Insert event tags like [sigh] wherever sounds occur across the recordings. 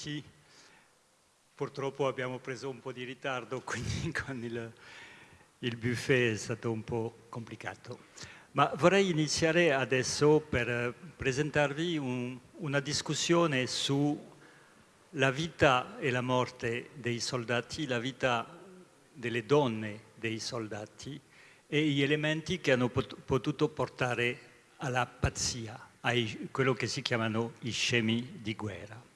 tutti. Purtroppo abbiamo preso un po' di ritardo, [laughs] quindi con il, il buffet è stato un po' complicato. Ma vorrei iniziare adesso per presentarvi un, una discussione sulla vita e la morte dei soldati, la vita delle donne dei soldati e gli elementi che hanno potuto portare alla pazzia, a quello che si chiamano i scemi di guerra.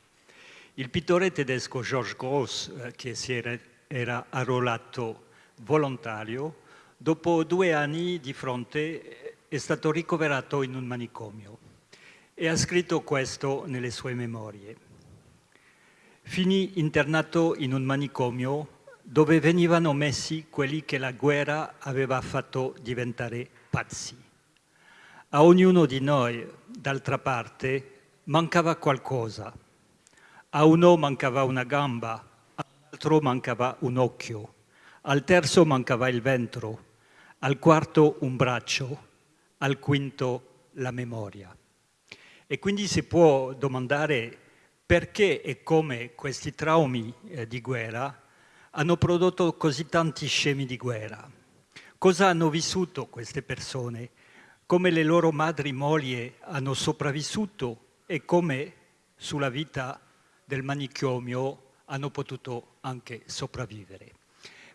Il pittore tedesco Georges Gross, eh, che si era, era arruolato volontario, dopo due anni di fronte è stato ricoverato in un manicomio e ha scritto questo nelle sue memorie. Finì internato in un manicomio dove venivano messi quelli che la guerra aveva fatto diventare pazzi. A ognuno di noi, d'altra parte, mancava qualcosa. A uno mancava una gamba, all'altro mancava un occhio, al terzo mancava il ventro, al quarto un braccio, al quinto la memoria. E quindi si può domandare perché e come questi traumi eh, di guerra hanno prodotto così tanti scemi di guerra. Cosa hanno vissuto queste persone? Come le loro madri mogli hanno sopravvissuto e come sulla vita del manicomio hanno potuto anche sopravvivere.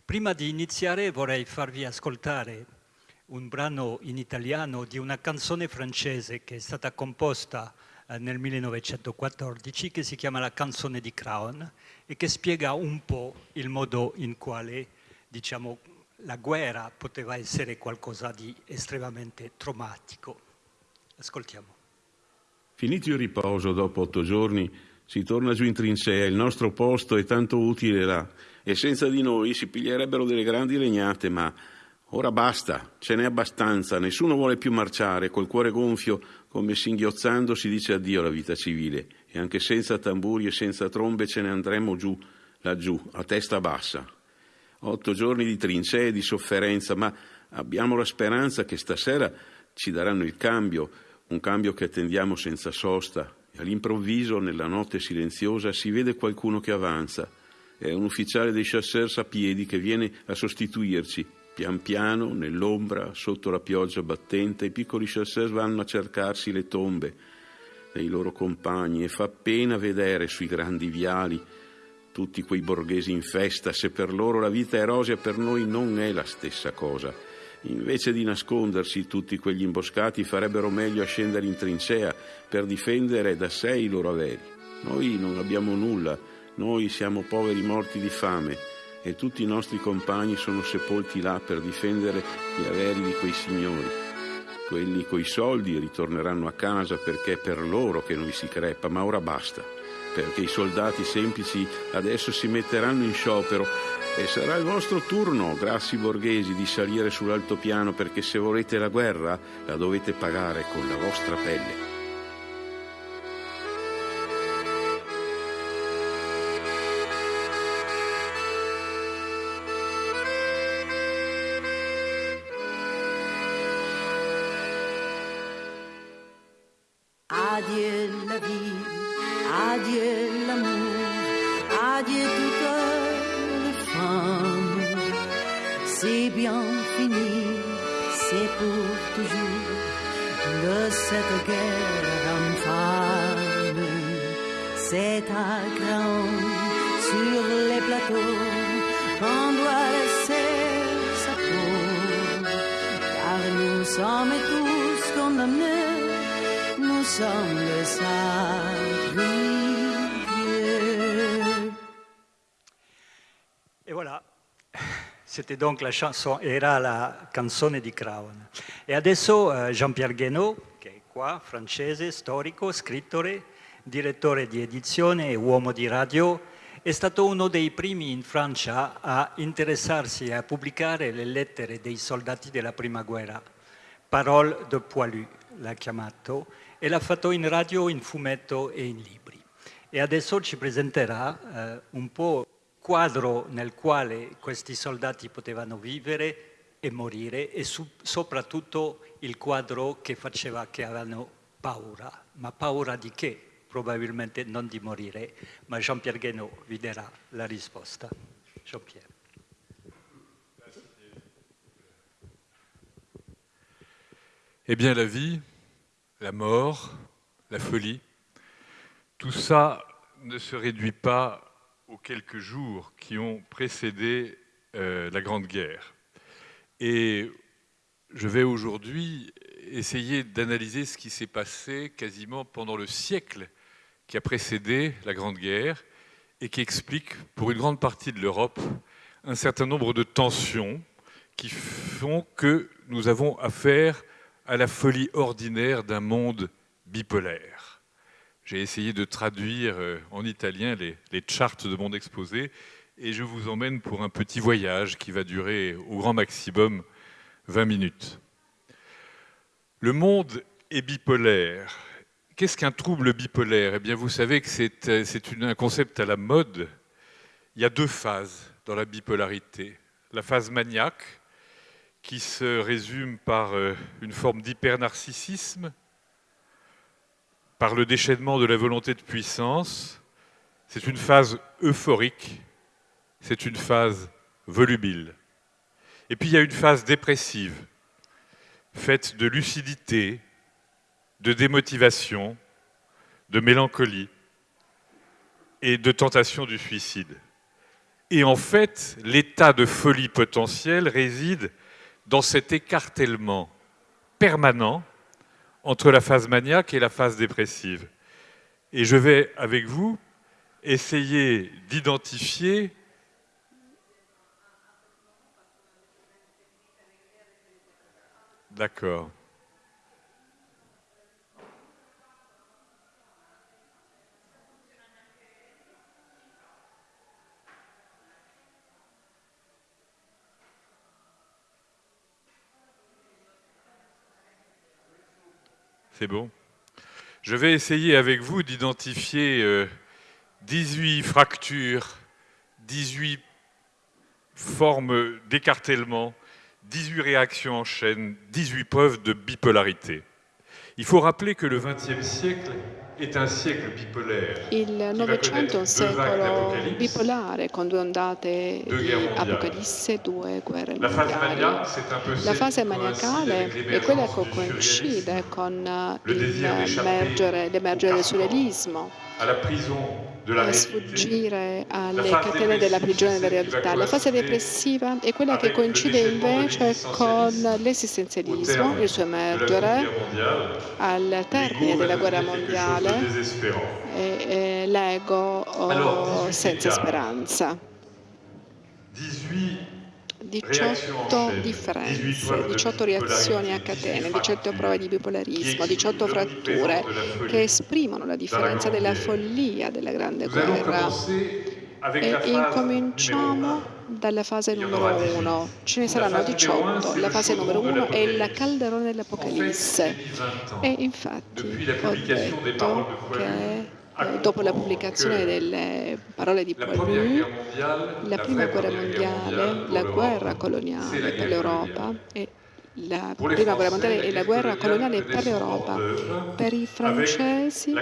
Prima di iniziare vorrei farvi ascoltare un brano in italiano di una canzone francese che è stata composta eh, nel 1914 che si chiama La canzone di Crown e che spiega un po' il modo in quale diciamo, la guerra poteva essere qualcosa di estremamente traumatico. Ascoltiamo. Finito il riposo, dopo otto giorni, si torna giù in trincea, il nostro posto è tanto utile là, e senza di noi si piglierebbero delle grandi legnate, ma ora basta, ce n'è abbastanza, nessuno vuole più marciare, col cuore gonfio, come singhiozzando si dice addio alla vita civile e anche senza tamburi e senza trombe ce ne andremo giù, laggiù, a testa bassa. Otto giorni di trincee e di sofferenza, ma abbiamo la speranza che stasera ci daranno il cambio, un cambio che attendiamo senza sosta. All'improvviso, nella notte silenziosa, si vede qualcuno che avanza. È un ufficiale dei chasseurs a piedi che viene a sostituirci. Pian piano, nell'ombra, sotto la pioggia battente, i piccoli chasseurs vanno a cercarsi le tombe dei loro compagni e fa pena vedere sui grandi viali tutti quei borghesi in festa, se per loro la vita è rosea per noi non è la stessa cosa. Invece di nascondersi tutti quegli imboscati farebbero meglio a scendere in trincea per difendere da sé i loro averi. Noi non abbiamo nulla, noi siamo poveri morti di fame e tutti i nostri compagni sono sepolti là per difendere gli averi di quei signori. Quelli coi soldi ritorneranno a casa perché è per loro che noi si crepa, ma ora basta, perché i soldati semplici adesso si metteranno in sciopero e sarà il vostro turno, grassi borghesi, di salire sull'altopiano perché se volete la guerra la dovete pagare con la vostra pelle. Donc la chanson, era la canzone di Crown. E adesso uh, Jean-Pierre Guénaud, che è qua, francese, storico, scrittore, direttore di edizione e uomo di radio, è stato uno dei primi in Francia a interessarsi e a pubblicare le lettere dei soldati della prima guerra. Parole de Poilu l'ha chiamato e l'ha fatto in radio, in fumetto e in libri. E adesso ci presenterà eh, un po' quadro nel quale questi soldati potevano vivere e morire e su, soprattutto il quadro che faceva che avevano paura. Ma paura di che? probabilmente non di morire, ma Jean-Pierre Guénaud vi darà la risposta. Jean-Pierre. Eh bien, la vie, la mort, la folie, tout ça ne se réduit pas aux quelques jours qui ont précédé euh, la Grande Guerre. Et je vais aujourd'hui essayer d'analyser ce qui s'est passé quasiment pendant le siècle qui a précédé la Grande Guerre et qui explique pour une grande partie de l'Europe un certain nombre de tensions qui font que nous avons affaire à la folie ordinaire d'un monde bipolaire. J'ai essayé de traduire euh, en italien les, les charts de mon exposé et je vous emmène pour un petit voyage qui va durer au grand maximum 20 minutes. Le monde est bipolaire. Qu'est-ce qu'un trouble bipolaire? Eh bien, vous savez que c'est euh, un concept à la mode. Il y a deux phases dans la bipolarité. La phase maniaque, qui se résume par euh, une forme d'hypernarcissisme, par le déchaînement de la volonté de puissance. C'est une phase euphorique, c'est une phase volubile. Et puis il y a une phase dépressive, faite de lucidité, de démotivation, de mélancolie et de tentation du suicide. Et en fait, l'état de folie potentielle réside dans cet écartèlement permanent entre la phase maniaque et la phase dépressive. Et je vais, avec vous, essayer d'identifier D'accord. C'est bon. Je vais essayer avec vous d'identifier 18 euh, fractures, 18 formes d'écartèlement, 18 réactions en chaîne, 18 preuves de bipolarité. Il faut rappeler que le XXe siècle Il Novecento è un secolo bipolare con due ondate di Apocalisse, due guerre mondiali. La fase maniacale è quella che coincide con l'emergere del surrealismo a sfuggire alle catene della prigione della realtà. La fase depressiva è quella che coincide invece con l'esistenzialismo, il suo emergere al termine della guerra mondiale e, l'ego oh, senza speranza. 18 differenze, 18 reazioni a catene, 18 prove di bipolarismo, 18 fratture che esprimono la differenza della follia della Grande Guerra. E incominciamo dalla fase numero 1. Ce ne saranno 18. La fase numero 1 è il calderone dell'Apocalisse. E infatti ho detto che dopo la pubblicazione delle parole di Paul la prima guerra mondiale, la guerra coloniale per l'Europa e la prima guerra mondiale e la guerra coloniale per l'Europa. Per i francesi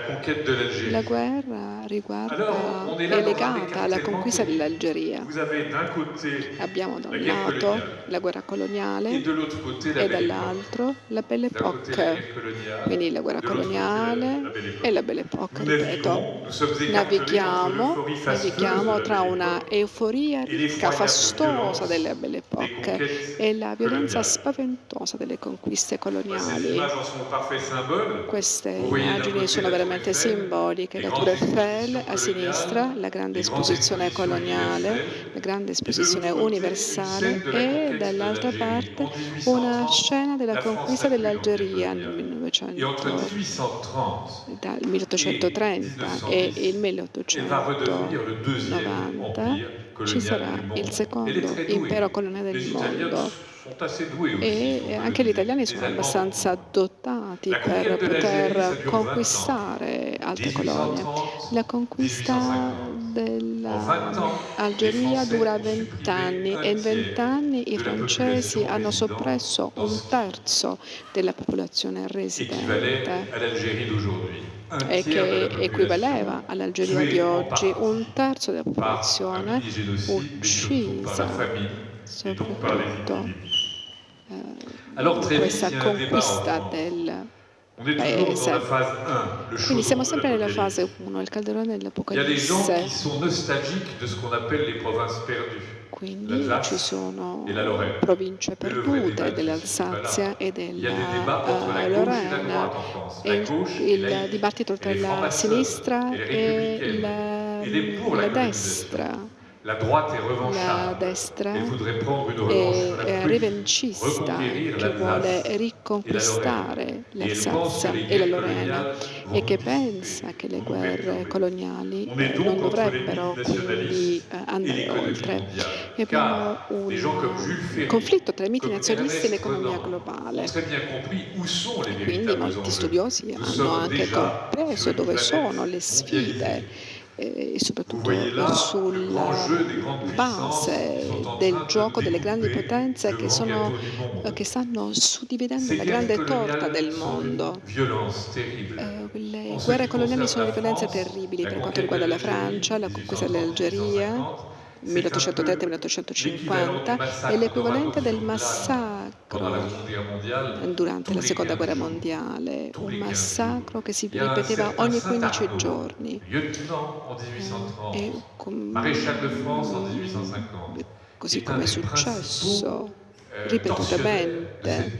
la guerra riguarda, è legata alla conquista dell'Algeria. Abbiamo da un lato la guerra coloniale e dall'altro la Belle Époque. Quindi la guerra coloniale e la Belle Époque, ripeto. Navighiamo, navighiamo tra una euforia ricca, fastosa della Belle Époque e la violenza spaventosa spaventosa delle conquiste coloniali. Queste immagini sono veramente simboliche. La Tour Eiffel a sinistra, la grande esposizione coloniale, la grande esposizione universale e dall'altra parte una scena della conquista dell'Algeria nel 1900, dal 1830 e il 1890 ci sarà il secondo impero coloniale del mondo e anche gli italiani sono abbastanza dotati per poter conquistare altre colonie. La conquista dell'Algeria dura vent'anni e in vent'anni i francesi hanno soppresso un terzo della popolazione residente. E che equivaleva all'Algeria di oggi, un terzo della popolazione uccisa soprattutto eh, questa conquista del paese. Quindi siamo sempre nella fase 1, il calderone dell'Apocalisse. Quindi ci sono province perdute dell'Alsazia e della uh, Lorena. Il dibattito tra la sinistra e la destra la destra è rivancista che vuole riconquistare l'Alsazia e la Lorena e che pensa che le guerre coloniali eh, non dovrebbero quindi eh, andare oltre. E abbiamo un conflitto tra i miti nazionalisti e l'economia globale. Quindi molti studiosi hanno anche compreso dove sono le sfide e soprattutto sulla base del gioco delle grandi potenze che, sono, che stanno suddividendo la grande torta del mondo. Eh, le guerre coloniali sono di violenze terribili per quanto riguarda la Francia, la conquista dell'Algeria, 1830-1850 è l'equivalente del massacro durante la seconda guerra mondiale, un massacro che si ripeteva ogni 15 giorni. E così come è successo ripetutamente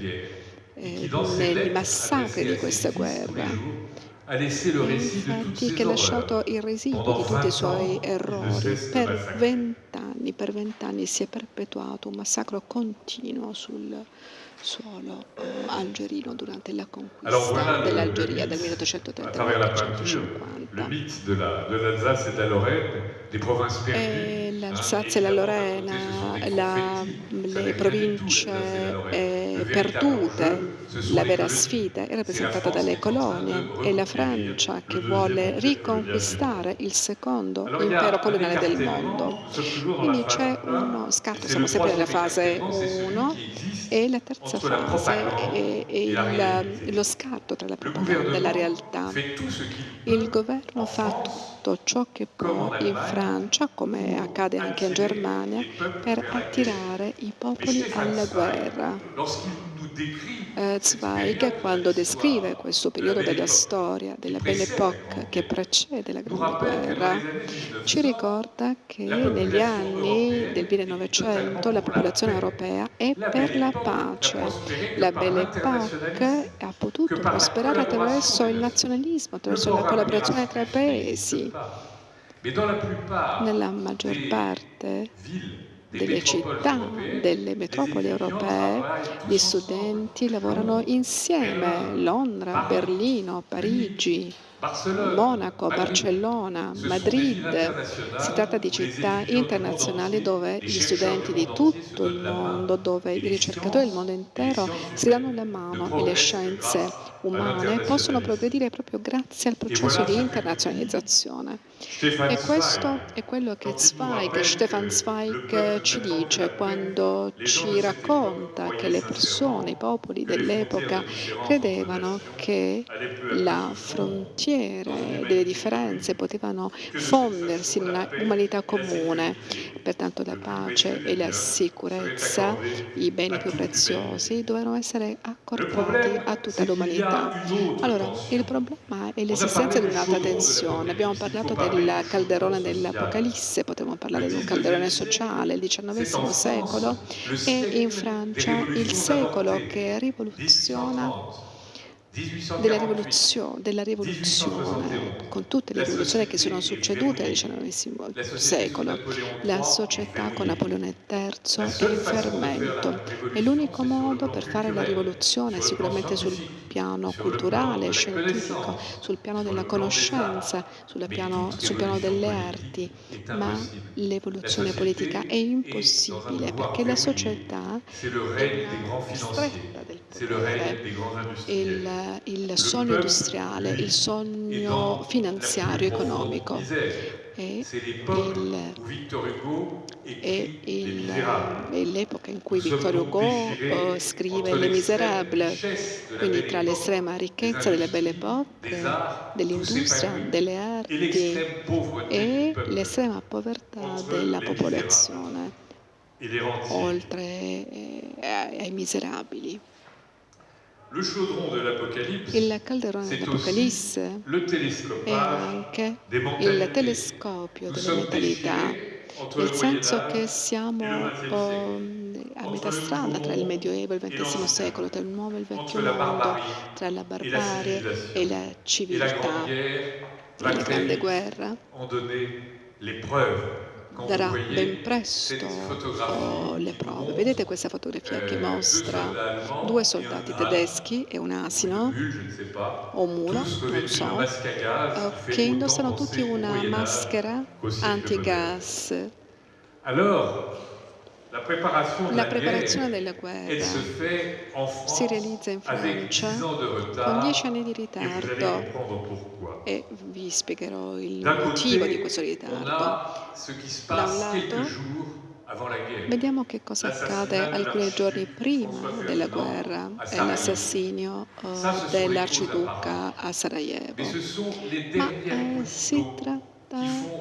eh, nei massacri di questa guerra infatti che ha lasciato il residuo di tutti i suoi errori. Per vent'anni, per vent'anni si è perpetuato un massacro continuo sul suolo eh, algerino durante la conquista dell'Algeria del 1830 al 1850. L'Alsazia e la Lorena, la, le province eh, perdute, la vera sfida è rappresentata dalle colonie e la Francia che vuole riconquistare il secondo impero coloniale del mondo. Quindi c'è uno scatto, siamo sempre nella fase 1 e la terza fase è, è il, lo scatto tra la propaganda e la realtà. Il governo fa tutto ciò che può in Francia, come accade anche in Germania, per attirare i popoli alla guerra. Eh, Zweig, quando descrive questo periodo della storia, della Belle Époque che precede la Grande Guerra, ci ricorda che negli anni del 1900 la popolazione europea è per la pace. La Belle Époque ha potuto prosperare attraverso il nazionalismo, attraverso la collaborazione tra i paesi. Nella maggior parte delle città, delle metropoli europee, gli studenti lavorano insieme, Londra, Berlino, Parigi, Monaco, Barcellona, Madrid. Si tratta di città internazionali dove gli studenti di tutto il mondo, dove i ricercatori del mondo intero si danno la mano e le scienze umane possono progredire proprio grazie al processo di internazionalizzazione. E questo è quello che Zweig, Stefan Zweig ci dice quando ci racconta che le persone, i popoli dell'epoca credevano che la frontiera delle differenze potevano fondersi in una umanità comune. Pertanto la pace e la sicurezza, i beni più preziosi, dovevano essere accordati a tutta l'umanità. Allora, il problema è l'esistenza di un'alta tensione. Abbiamo parlato del calderone dell'Apocalisse, potremmo parlare di un calderone sociale, il XIX secolo, e in Francia il secolo che rivoluziona della rivoluzione, della rivoluzione, con tutte le rivoluzioni che sono succedute nel XIX secolo. La società con Napoleone III è in fermento. È l'unico modo per fare la rivoluzione, sicuramente sul piano culturale, scientifico, sul piano della conoscenza, sul piano, sul piano delle arti, ma l'evoluzione politica è impossibile perché la società è stretta del. Il, il sogno industriale, il sogno finanziario, economico. è, l'epoca in cui Victor Hugo uh, scrive Les Miserables, quindi tra l'estrema ricchezza delle belle époque, dell'industria, delle arti e l'estrema povertà della popolazione, oltre eh, ai miserabili. Il calderone dell'Apocalisse è anche il telescopio delle mentalità, nel senso che siamo a metà strada tra il Medioevo e il XX secolo, tra il nuovo e il vecchio mondo, tra la barbarie e la civiltà, tra la grande guerra darà ben presto le prove. Vedete questa fotografia che mostra due soldati tedeschi e un asino o un mulo, non so, eh, che indossano tutti una maschera antigas. La preparazione della guerra si realizza in Francia con dieci anni di ritardo. e vi spiegherò il motivo di questo ritardo. Da un lato Vediamo che cosa accade alcuni giorni prima della guerra, è l'assassinio dell'arciduca a Sarajevo. Ma eh, si tratta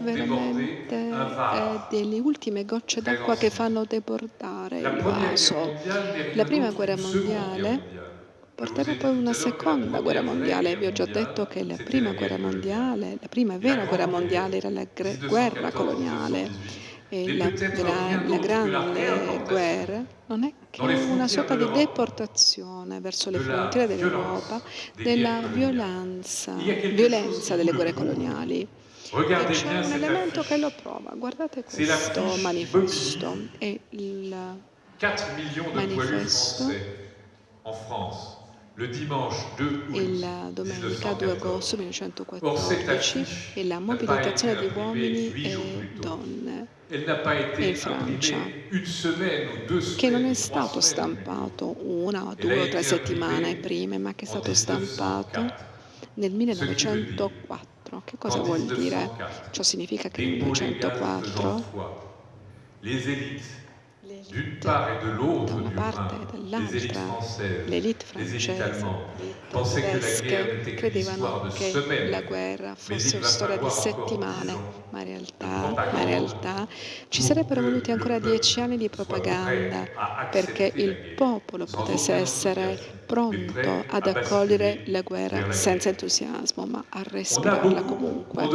veramente eh, delle ultime gocce d'acqua che fanno debordare il vaso. La prima guerra mondiale porterà poi una seconda guerra mondiale. Vi ho già detto che la prima guerra mondiale, la prima vera guerra mondiale era la guerra coloniale. E la, la, la grande guerra non è che una sorta di deportazione verso le frontiere dell'Europa della violenza, violenza delle guerre coloniali. E c'è un elemento che lo prova. Guardate questo manifesto. È il manifesto il domenica 2 agosto 1914 e la mobilitazione di uomini e donne in Francia, che non è stato stampato una, due o tre settimane prima, ma che è stato stampato nel 1904. Che cosa vuol dire? Ciò significa che nel 1904 da una parte e dall'altra l'elite francese, tedesche, credevano che la guerra fosse una storia di settimane, ma in, realtà, ma in realtà ci sarebbero voluti ancora dieci anni di propaganda perché il popolo potesse essere pronto ad accogliere la guerra senza entusiasmo, ma a respirarla comunque.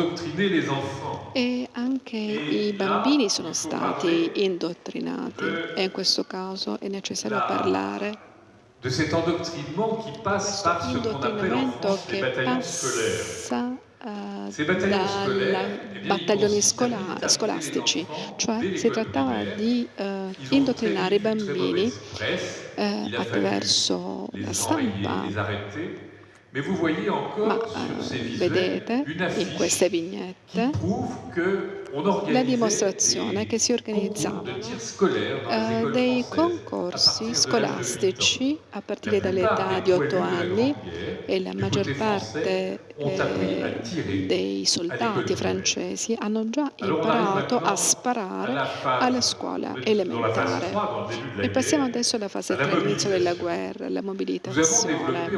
E anche i bambini sono stati indottrinati e in questo caso è necessario parlare de cet endoctrinement qui passe scolaires. dai battaglioni scola scolastici, cioè si trattava di uh, indottrinare i bambini uh, attraverso la stampa. Ma uh, vedete in queste vignette la dimostrazione che si organizzavano eh, dei concorsi scolastici a partire dall'età di otto anni e la maggior parte eh, dei soldati francesi hanno già imparato a sparare alla scuola elementare. E passiamo adesso alla fase 3, all'inizio della guerra, la mobilitazione.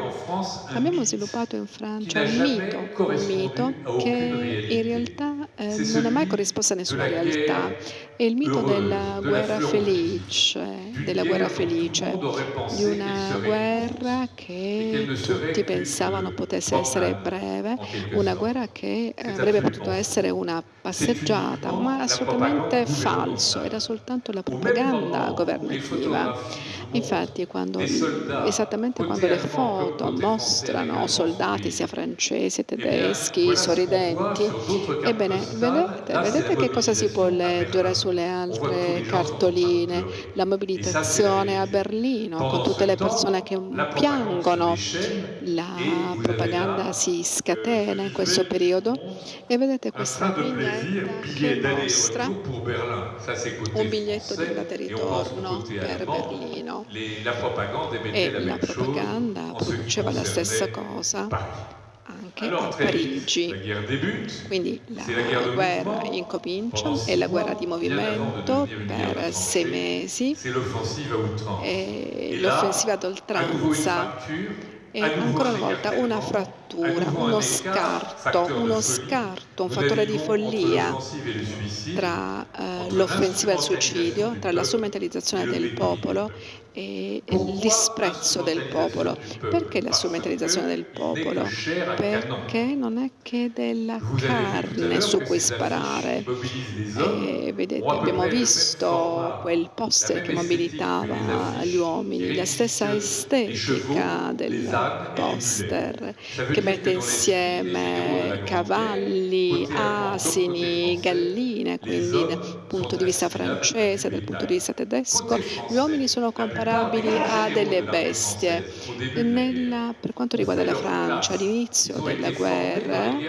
Abbiamo sviluppato in Francia un mito, un mito che in realtà eh, non è mai corrisposto a nessuna realtà. È il mito della guerra felice, della guerra felice, di una guerra che tutti pensavano potesse essere breve, una guerra che avrebbe potuto essere una passeggiata, ma assolutamente falso, era soltanto la propaganda governativa. Infatti, quando, esattamente quando le foto mostrano soldati sia francesi, tedeschi, sorridenti, ebbene, vedete, vedete che cosa si può leggere sulle altre cartoline? La mobilitazione a Berlino, con tutte le persone che piangono, la propaganda si scatena in questo periodo. E vedete questa vignetta che mostra un biglietto di andata e ritorno per Berlino. E la propaganda produceva la stessa cosa anche a Parigi. Quindi la guerra incomincia, è la guerra di movimento per sei mesi, l'offensiva ad oltranza e ancora una volta una frattura, uno scarto, uno scarto, un fattore di follia tra uh, l'offensiva e il suicidio, tra la strumentalizzazione del popolo e il disprezzo del popolo. Perché la strumentalizzazione del popolo? Perché non è che della carne su cui sparare. E vedete, abbiamo visto quel poster che mobilitava gli uomini, la stessa estetica del poster che mette insieme cavalli, asini, galline, quindi dal punto di vista francese, dal punto di vista tedesco, gli uomini sono comparabili a delle bestie. Nella, per quanto riguarda la Francia, all'inizio della guerra,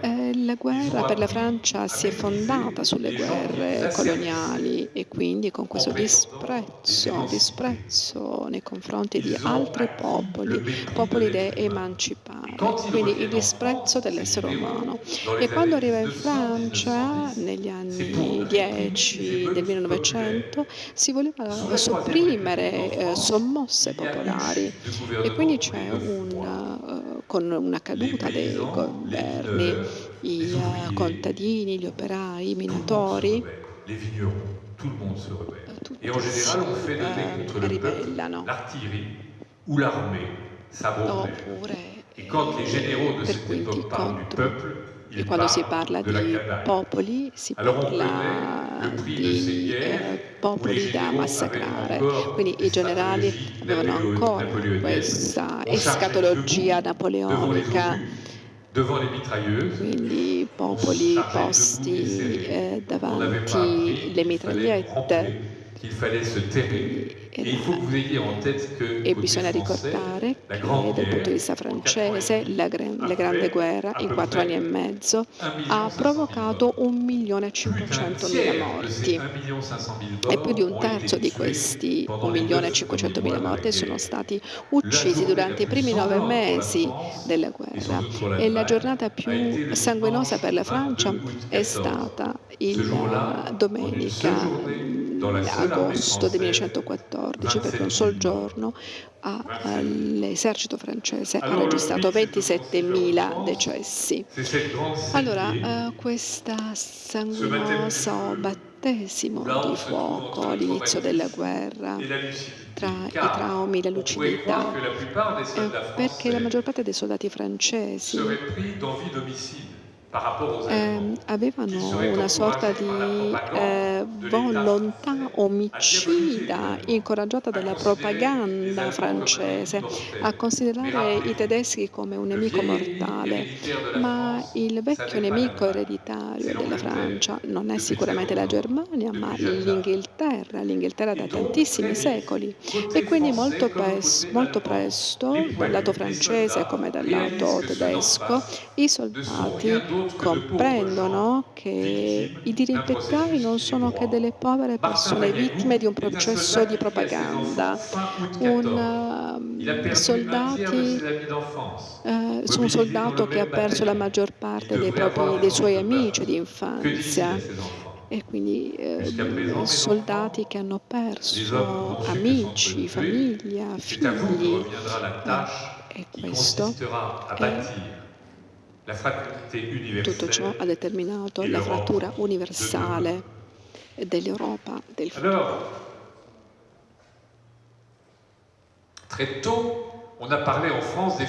eh, la guerra per la Francia si è fondata sulle guerre coloniali e quindi con questo disprezzo, disprezzo nei confronti di altri popoli, popoli da emancipare, quindi il disprezzo dell'essere umano. E quando arriva in Francia, negli anni 10 del 1900, si voleva sopprimere eh, sommosse popolari. E quindi c'è un, uh, con una caduta dei governi, i uh, contadini, gli operai, i minatori, tutti si ribellano. Oppure eh, per quindi contro e quando si parla di popoli, si parla di eh, popoli da massacrare. Quindi i generali avevano ancora questa escatologia napoleonica. quindi popoli posti eh, davanti le mitragliette e bisogna ricordare che dal punto di vista francese la, la Grande Guerra in quattro anni e mezzo ha provocato 1.500.000 morti. e più di un terzo di questi 1.500.000 morti sono stati uccisi durante i primi nove mesi della guerra. e la giornata più sanguinosa per la Francia è stata il domenica agosto del 1914, perché un sol giorno l'esercito francese ha registrato 27.000 decessi. Allora, eh, questo sanguinoso battesimo di fuoco all'inizio della guerra tra i traumi e la lucidità, perché la maggior parte dei soldati francesi eh, avevano una sorta di eh, volontà omicida incoraggiata dalla propaganda francese. a considerare i tedeschi come un nemico mortale, ma il vecchio nemico ereditario della Francia non è sicuramente la Germania, ma l'Inghilterra, l'Inghilterra da tantissimi secoli. E quindi molto, pes- molto presto dal lato francese come dal lato tedesco i soldati comprendono che i dirimpettai non sono che delle povere persone vittime di un processo di propaganda. Un, uh, soldati, uh, un soldato che ha perso la maggior parte dei, propri, dei suoi amici di infanzia e quindi eh, soldati che hanno perso amici, famiglia, figli. Eh, e questo è tutto ciò ha determinato la frattura universale dell'Europa del futuro.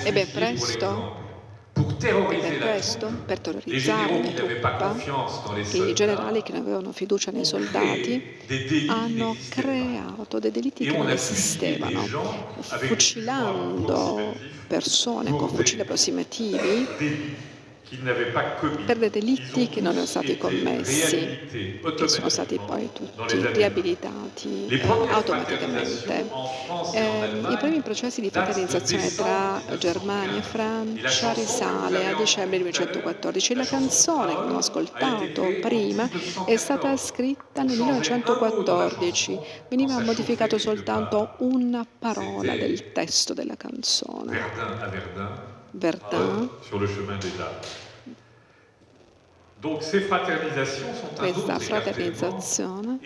Ebbe presto per questo, per terrorizzare la truppa, i generali che non avevano fiducia nei soldati hanno creato dei delitti che non esistevano, fucilando persone con fucili approssimativi per dei delitti che non erano stati commessi, che sono stati poi tutti riabilitati eh, automaticamente. Eh, I primi processi di fraternizzazione tra Germania e Francia risale a dicembre 1914. La canzone che abbiamo ascoltato prima è stata scritta nel 1914, veniva modificato soltanto una parola del testo della canzone Verdun, sur le chemin des dates. Donc ces fraternisazioni sono questa fraternizzazione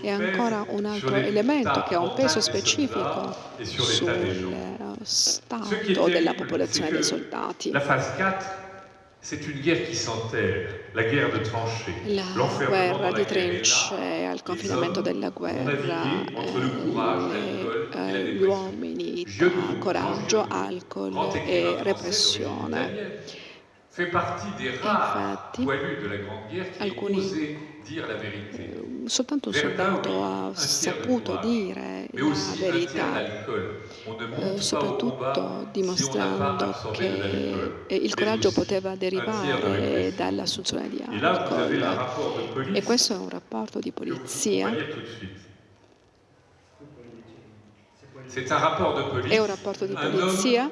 è ancora un altro elemento che ha un peso specifico sullo stato della popolazione dei soldati. La fase 4 c'est une guerre qui s'enterre, la guerre de tranchées. La guerra di trincee, il confinamento della guerra, eh, gli uomini, coraggio, alcol e repressione. Infatti, alcuni, eh, soltanto un soldato ha saputo dire la verità, eh, soprattutto dimostrando che eh, il coraggio poteva derivare dall'assunzione di alcol. E questo è un rapporto di polizia è un rapporto di polizia,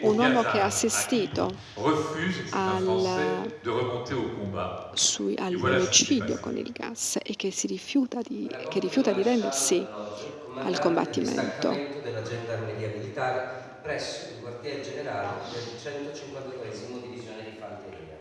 un uomo che ha assistito all'omicidio con il gas e che, si rifiuta di, che rifiuta di rendersi al combattimento. della gendarmeria militare presso il quartier generale del 152 divisione di fanteria.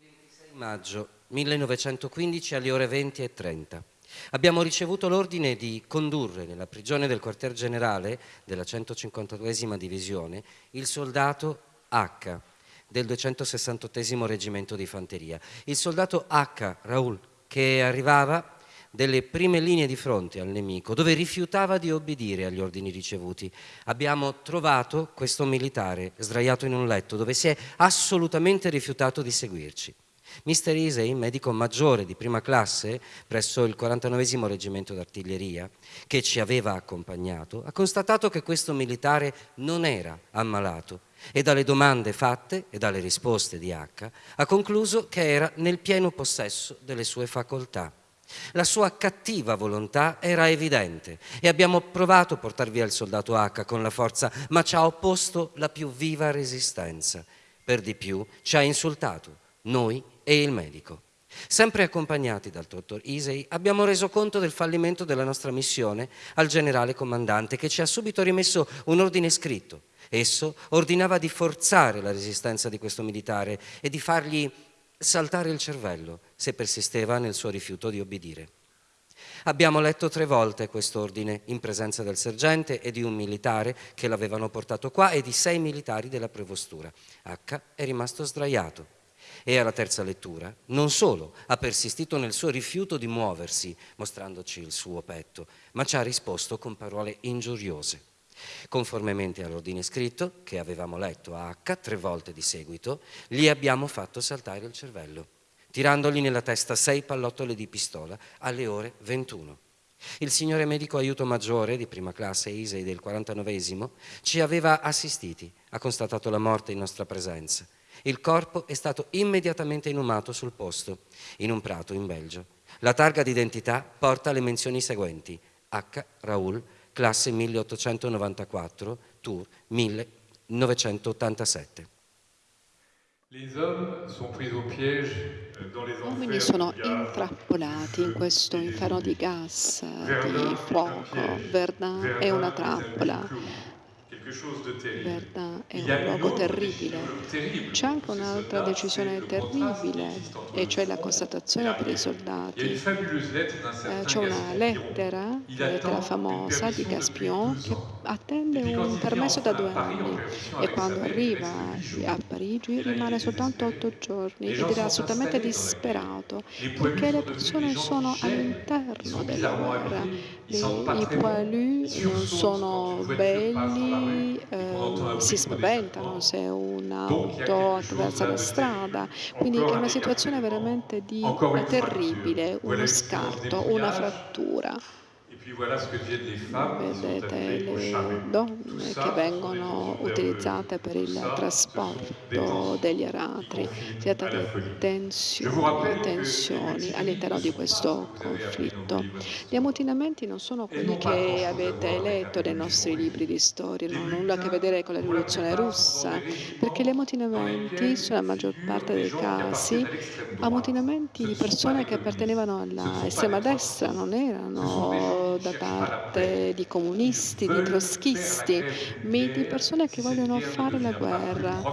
26 maggio 1915 alle ore 20 e 30. Abbiamo ricevuto l'ordine di condurre nella prigione del quartier generale della 152esima divisione il soldato H del 268 reggimento di fanteria. Il soldato H, Raul, che arrivava delle prime linee di fronte al nemico, dove rifiutava di obbedire agli ordini ricevuti. Abbiamo trovato questo militare sdraiato in un letto dove si è assolutamente rifiutato di seguirci. Mister Isei, medico maggiore di prima classe presso il 49 reggimento d'artiglieria, che ci aveva accompagnato, ha constatato che questo militare non era ammalato e dalle domande fatte e dalle risposte di H ha concluso che era nel pieno possesso delle sue facoltà. La sua cattiva volontà era evidente e abbiamo provato a portar via il soldato H con la forza, ma ci ha opposto la più viva resistenza. Per di più ci ha insultato, noi e il medico. Sempre accompagnati dal dottor Isei, abbiamo reso conto del fallimento della nostra missione al generale comandante che ci ha subito rimesso un ordine scritto. Esso ordinava di forzare la resistenza di questo militare e di fargli saltare il cervello se persisteva nel suo rifiuto di obbedire. Abbiamo letto tre volte questo ordine in presenza del sergente e di un militare che l'avevano portato qua e di sei militari della prevostura. H è rimasto sdraiato e alla terza lettura non solo ha persistito nel suo rifiuto di muoversi, mostrandoci il suo petto, ma ci ha risposto con parole ingiuriose. Conformemente all'ordine scritto, che avevamo letto a H tre volte di seguito, gli abbiamo fatto saltare il cervello, tirandogli nella testa sei pallottole di pistola alle ore 21. Il signore medico aiuto maggiore di prima classe ISEI del 49 ci aveva assistiti, ha constatato la morte in nostra presenza il corpo è stato immediatamente inumato sul posto, in un prato in Belgio. La targa d'identità porta le menzioni seguenti. H. Raoul, classe 1894, Tour 1987. Gli uomini sono intrappolati in questo inferno di gas, di fuoco. Verdun è una trappola Verdun è un luogo terribile. C'è anche un'altra decisione terribile, e cioè la constatazione per i soldati. Eh, c'è una lettera, la lettera famosa di Gaspion, che attende un permesso da due anni. e quando arriva a Parigi rimane soltanto otto giorni ed era assolutamente disperato perché le persone sono all'interno della guerra. I poilus non sono belli, eh, si spaventano se un'auto attraversa la strada, quindi è una situazione veramente di, terribile, uno scarto, una frattura. Vedete le donne che vengono utilizzate per il trasporto degli aratri, si tratta di tensioni, tensioni all'interno di questo conflitto. Gli ammutinamenti non sono quelli che avete letto nei nostri libri di storia, non hanno nulla a che vedere con la rivoluzione russa, perché gli ammutinamenti, sulla maggior parte dei casi, ammutinamenti di persone che appartenevano all'estrema destra, non erano eh, da parte di comunisti, di trotskisti, di persone che vogliono fare la guerra,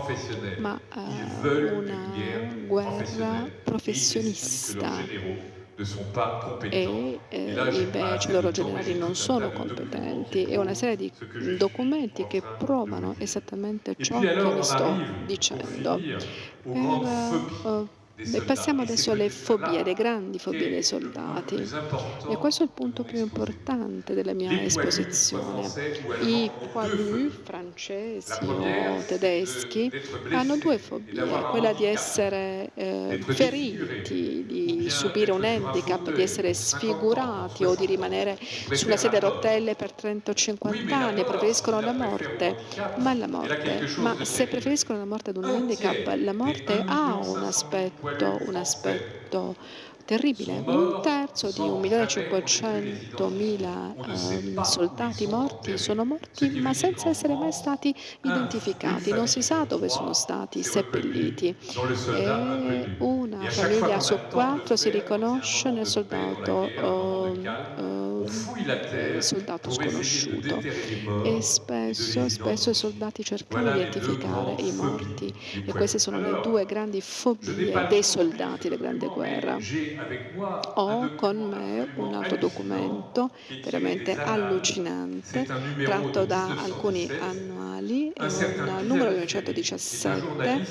ma eh, una guerra professionista e eh, invece i loro generali non sono competenti. È una serie di documenti che provano esattamente ciò che vi sto dicendo. Per, uh, e passiamo adesso alle fobie, alle grandi fobie dei soldati. E questo è il punto più importante della mia esposizione. I poilus francesi o tedeschi hanno due fobie, quella di essere eh, feriti, di subire un handicap, di essere sfigurati o di rimanere sulla sedia a rotelle per 30 o 50 anni, preferiscono la morte, ma la morte, ma se preferiscono la morte ad un handicap, la morte ha un aspetto un aspetto terribile. Un terzo di 1.500.000 eh, soldati morti sono morti ma senza essere mai stati identificati. Non si sa dove sono stati seppelliti. E una famiglia su quattro si riconosce nel soldato. Eh, soldato sconosciuto. e spesso, spesso i soldati cercano di identificare i morti. e queste sono le due grandi fobie dei soldati della Grande Guerra. Ho con me un altro documento veramente allucinante tratto da alcuni annuali, un numero 1917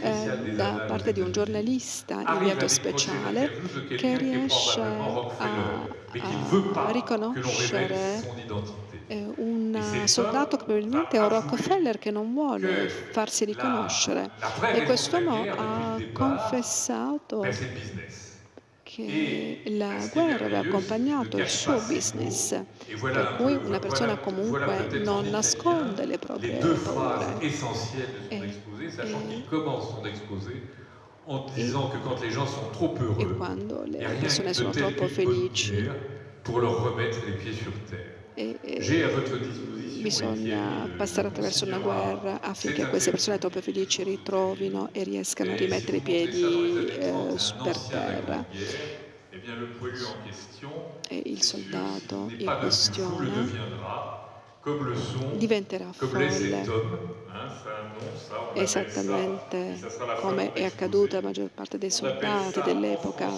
eh, da parte di un giornalista inviato speciale che riesce a, a riconoscere eh, un soldato che probabilmente è un Rockefeller che non vuole farsi riconoscere. e quest'uomo ha confessato che la guerra aveva accompagnato il suo business, per cui una persona comunque non nasconde le proprie paure. E, e, e quando le persone sono troppo felici. e, e bisogna passare attraverso una guerra affinché queste persone troppo felici ritrovino e riescano a rimettere i piedi eh, per terra. E il soldato in questione diventerà folle, esattamente come è accaduto alla maggior parte dei soldati dell'epoca.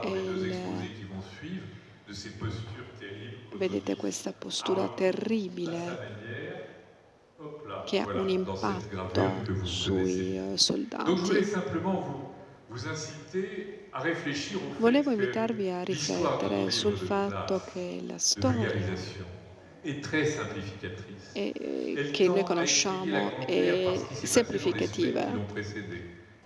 Euh, terribles. Vedete questa postura terribile che ha un impatto sui eh, soldati. Volevo invitarvi a riflettere sul fatto che la storia è, che noi conosciamo è semplificativa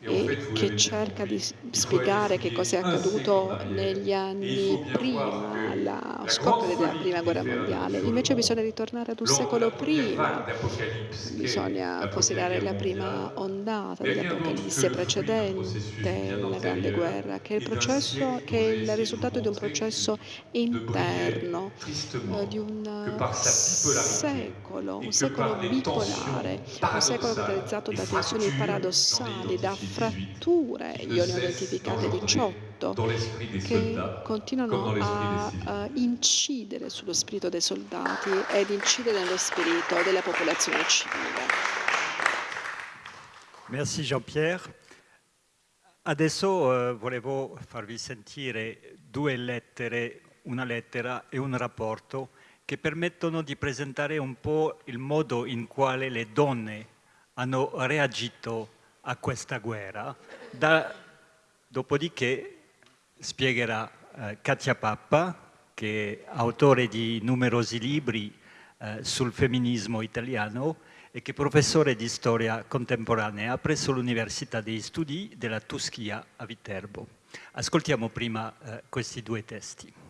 e che cerca di spiegare che cosa è accaduto negli anni prima allo scoppio della prima guerra mondiale. Invece bisogna ritornare ad un secolo prima, bisogna considerare la prima ondata dell'Apocalisse precedente alla Grande Guerra, che è, il processo, che è il risultato di un processo interno, eh, di un secolo, un secolo bipolare, un secolo caratterizzato da tensioni paradossali, da fratture, io ne ho identificate 18, che continuano a, a incidere sullo spirito dei soldati ed incidere nello spirito della popolazione civile. Merci Jean-Pierre. Adesso eh, volevo farvi sentire due lettere, una lettera e un rapporto che permettono di presentare un po' il modo in quale le donne hanno reagito a questa guerra. Da, dopodiché spiegherà eh, Katia Pappa, che è autore di numerosi libri eh, sul femminismo italiano e che è professore di storia contemporanea presso l'Università degli Studi della Tuschia a Viterbo. Ascoltiamo prima eh, questi due testi.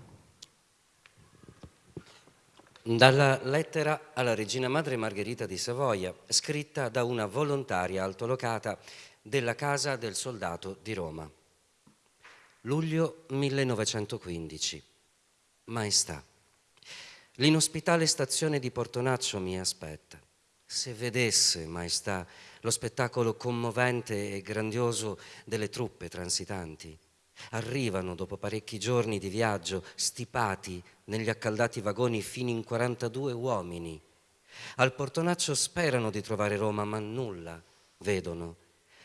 Dalla lettera alla regina madre Margherita di Savoia, scritta da una volontaria altolocata della Casa del Soldato di Roma. Luglio 1915. Maestà, l'inospitale stazione di Portonaccio mi aspetta. Se vedesse, Maestà, lo spettacolo commovente e grandioso delle truppe transitanti, Arrivano dopo parecchi giorni di viaggio, stipati negli accaldati vagoni fino in 42 uomini. Al portonaccio sperano di trovare Roma, ma nulla vedono.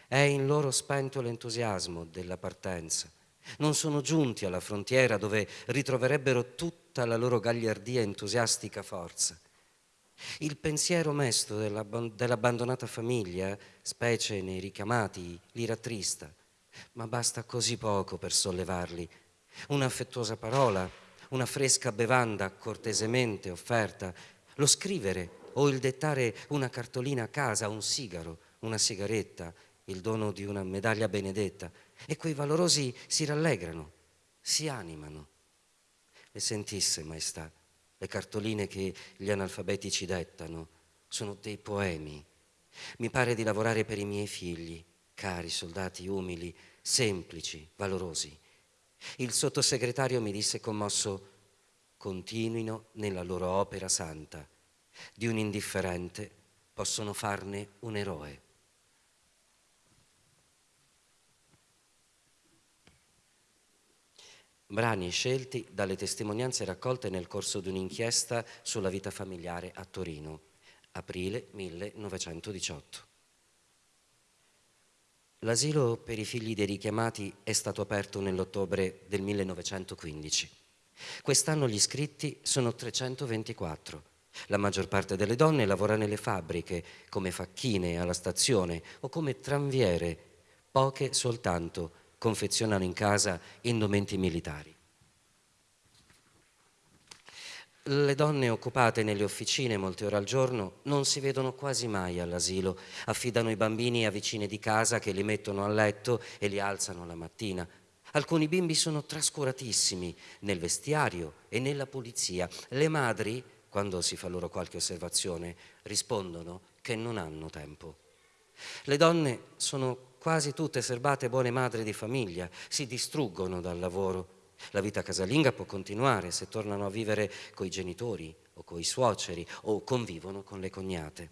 È in loro spento l'entusiasmo della partenza. Non sono giunti alla frontiera dove ritroverebbero tutta la loro gagliardia e entusiastica forza. Il pensiero mesto dell'abbandonata famiglia, specie nei richiamati, li rattrista, ma basta così poco per sollevarli. Un'affettuosa parola, una fresca bevanda cortesemente offerta, lo scrivere o il dettare una cartolina a casa, un sigaro, una sigaretta, il dono di una medaglia benedetta, e quei valorosi si rallegrano, si animano. Le sentisse, maestà, le cartoline che gli analfabeti ci dettano, sono dei poemi. Mi pare di lavorare per i miei figli, cari soldati umili, semplici, valorosi. Il sottosegretario mi disse commosso, continuino nella loro opera santa. Di un indifferente possono farne un eroe. Brani scelti dalle testimonianze raccolte nel corso di un'inchiesta sulla vita familiare a Torino, aprile 1918. L'asilo per i figli dei richiamati è stato aperto nell'ottobre del 1915. Quest'anno gli iscritti sono 324. La maggior parte delle donne lavora nelle fabbriche, come facchine alla stazione o come tranviere, poche soltanto confezionano in casa indumenti militari. Le donne occupate nelle officine molte ore al giorno non si vedono quasi mai all'asilo, affidano i bambini a vicine di casa che li mettono a letto e li alzano la mattina. Alcuni bimbi sono trascuratissimi nel vestiario e nella pulizia. Le madri, quando si fa loro qualche osservazione, rispondono che non hanno tempo. Le donne sono quasi tutte serbate buone madri di famiglia, si distruggono dal lavoro. La vita casalinga può continuare se tornano a vivere coi genitori o coi suoceri o convivono con le cognate.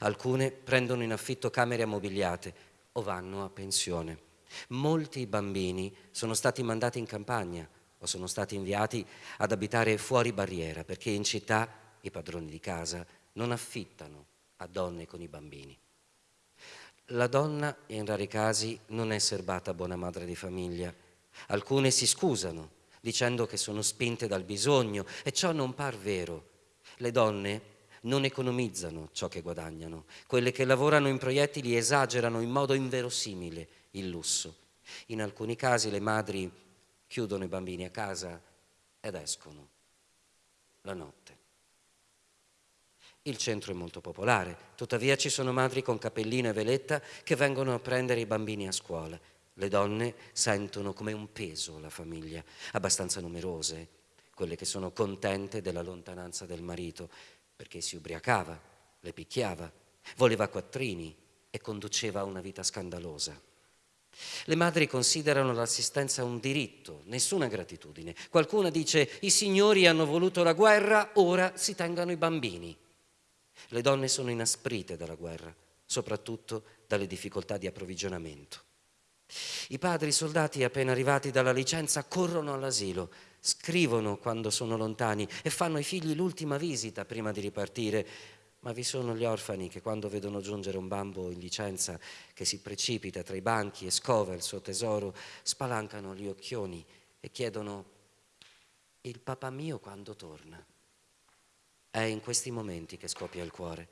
Alcune prendono in affitto camere ammobiliate o vanno a pensione. Molti bambini sono stati mandati in campagna o sono stati inviati ad abitare fuori barriera perché in città i padroni di casa non affittano a donne con i bambini. La donna, in rari casi, non è serbata buona madre di famiglia. Alcune si scusano, dicendo che sono spinte dal bisogno, e ciò non par vero. Le donne non economizzano ciò che guadagnano. Quelle che lavorano in proiettili esagerano in modo inverosimile il lusso. In alcuni casi le madri chiudono i bambini a casa ed escono la notte. Il centro è molto popolare, tuttavia ci sono madri con cappellino e veletta che vengono a prendere i bambini a scuola. Le donne sentono come un peso la famiglia, abbastanza numerose, quelle che sono contente della lontananza del marito, perché si ubriacava, le picchiava, voleva quattrini e conduceva una vita scandalosa. Le madri considerano l'assistenza un diritto, nessuna gratitudine. Qualcuna dice i signori hanno voluto la guerra, ora si tengano i bambini. Le donne sono inasprite dalla guerra, soprattutto dalle difficoltà di approvvigionamento. I padri soldati appena arrivati dalla licenza corrono all'asilo, scrivono quando sono lontani e fanno ai figli l'ultima visita prima di ripartire, ma vi sono gli orfani che quando vedono giungere un bambo in licenza che si precipita tra i banchi e scova il suo tesoro, spalancano gli occhioni e chiedono il papà mio quando torna. È in questi momenti che scoppia il cuore.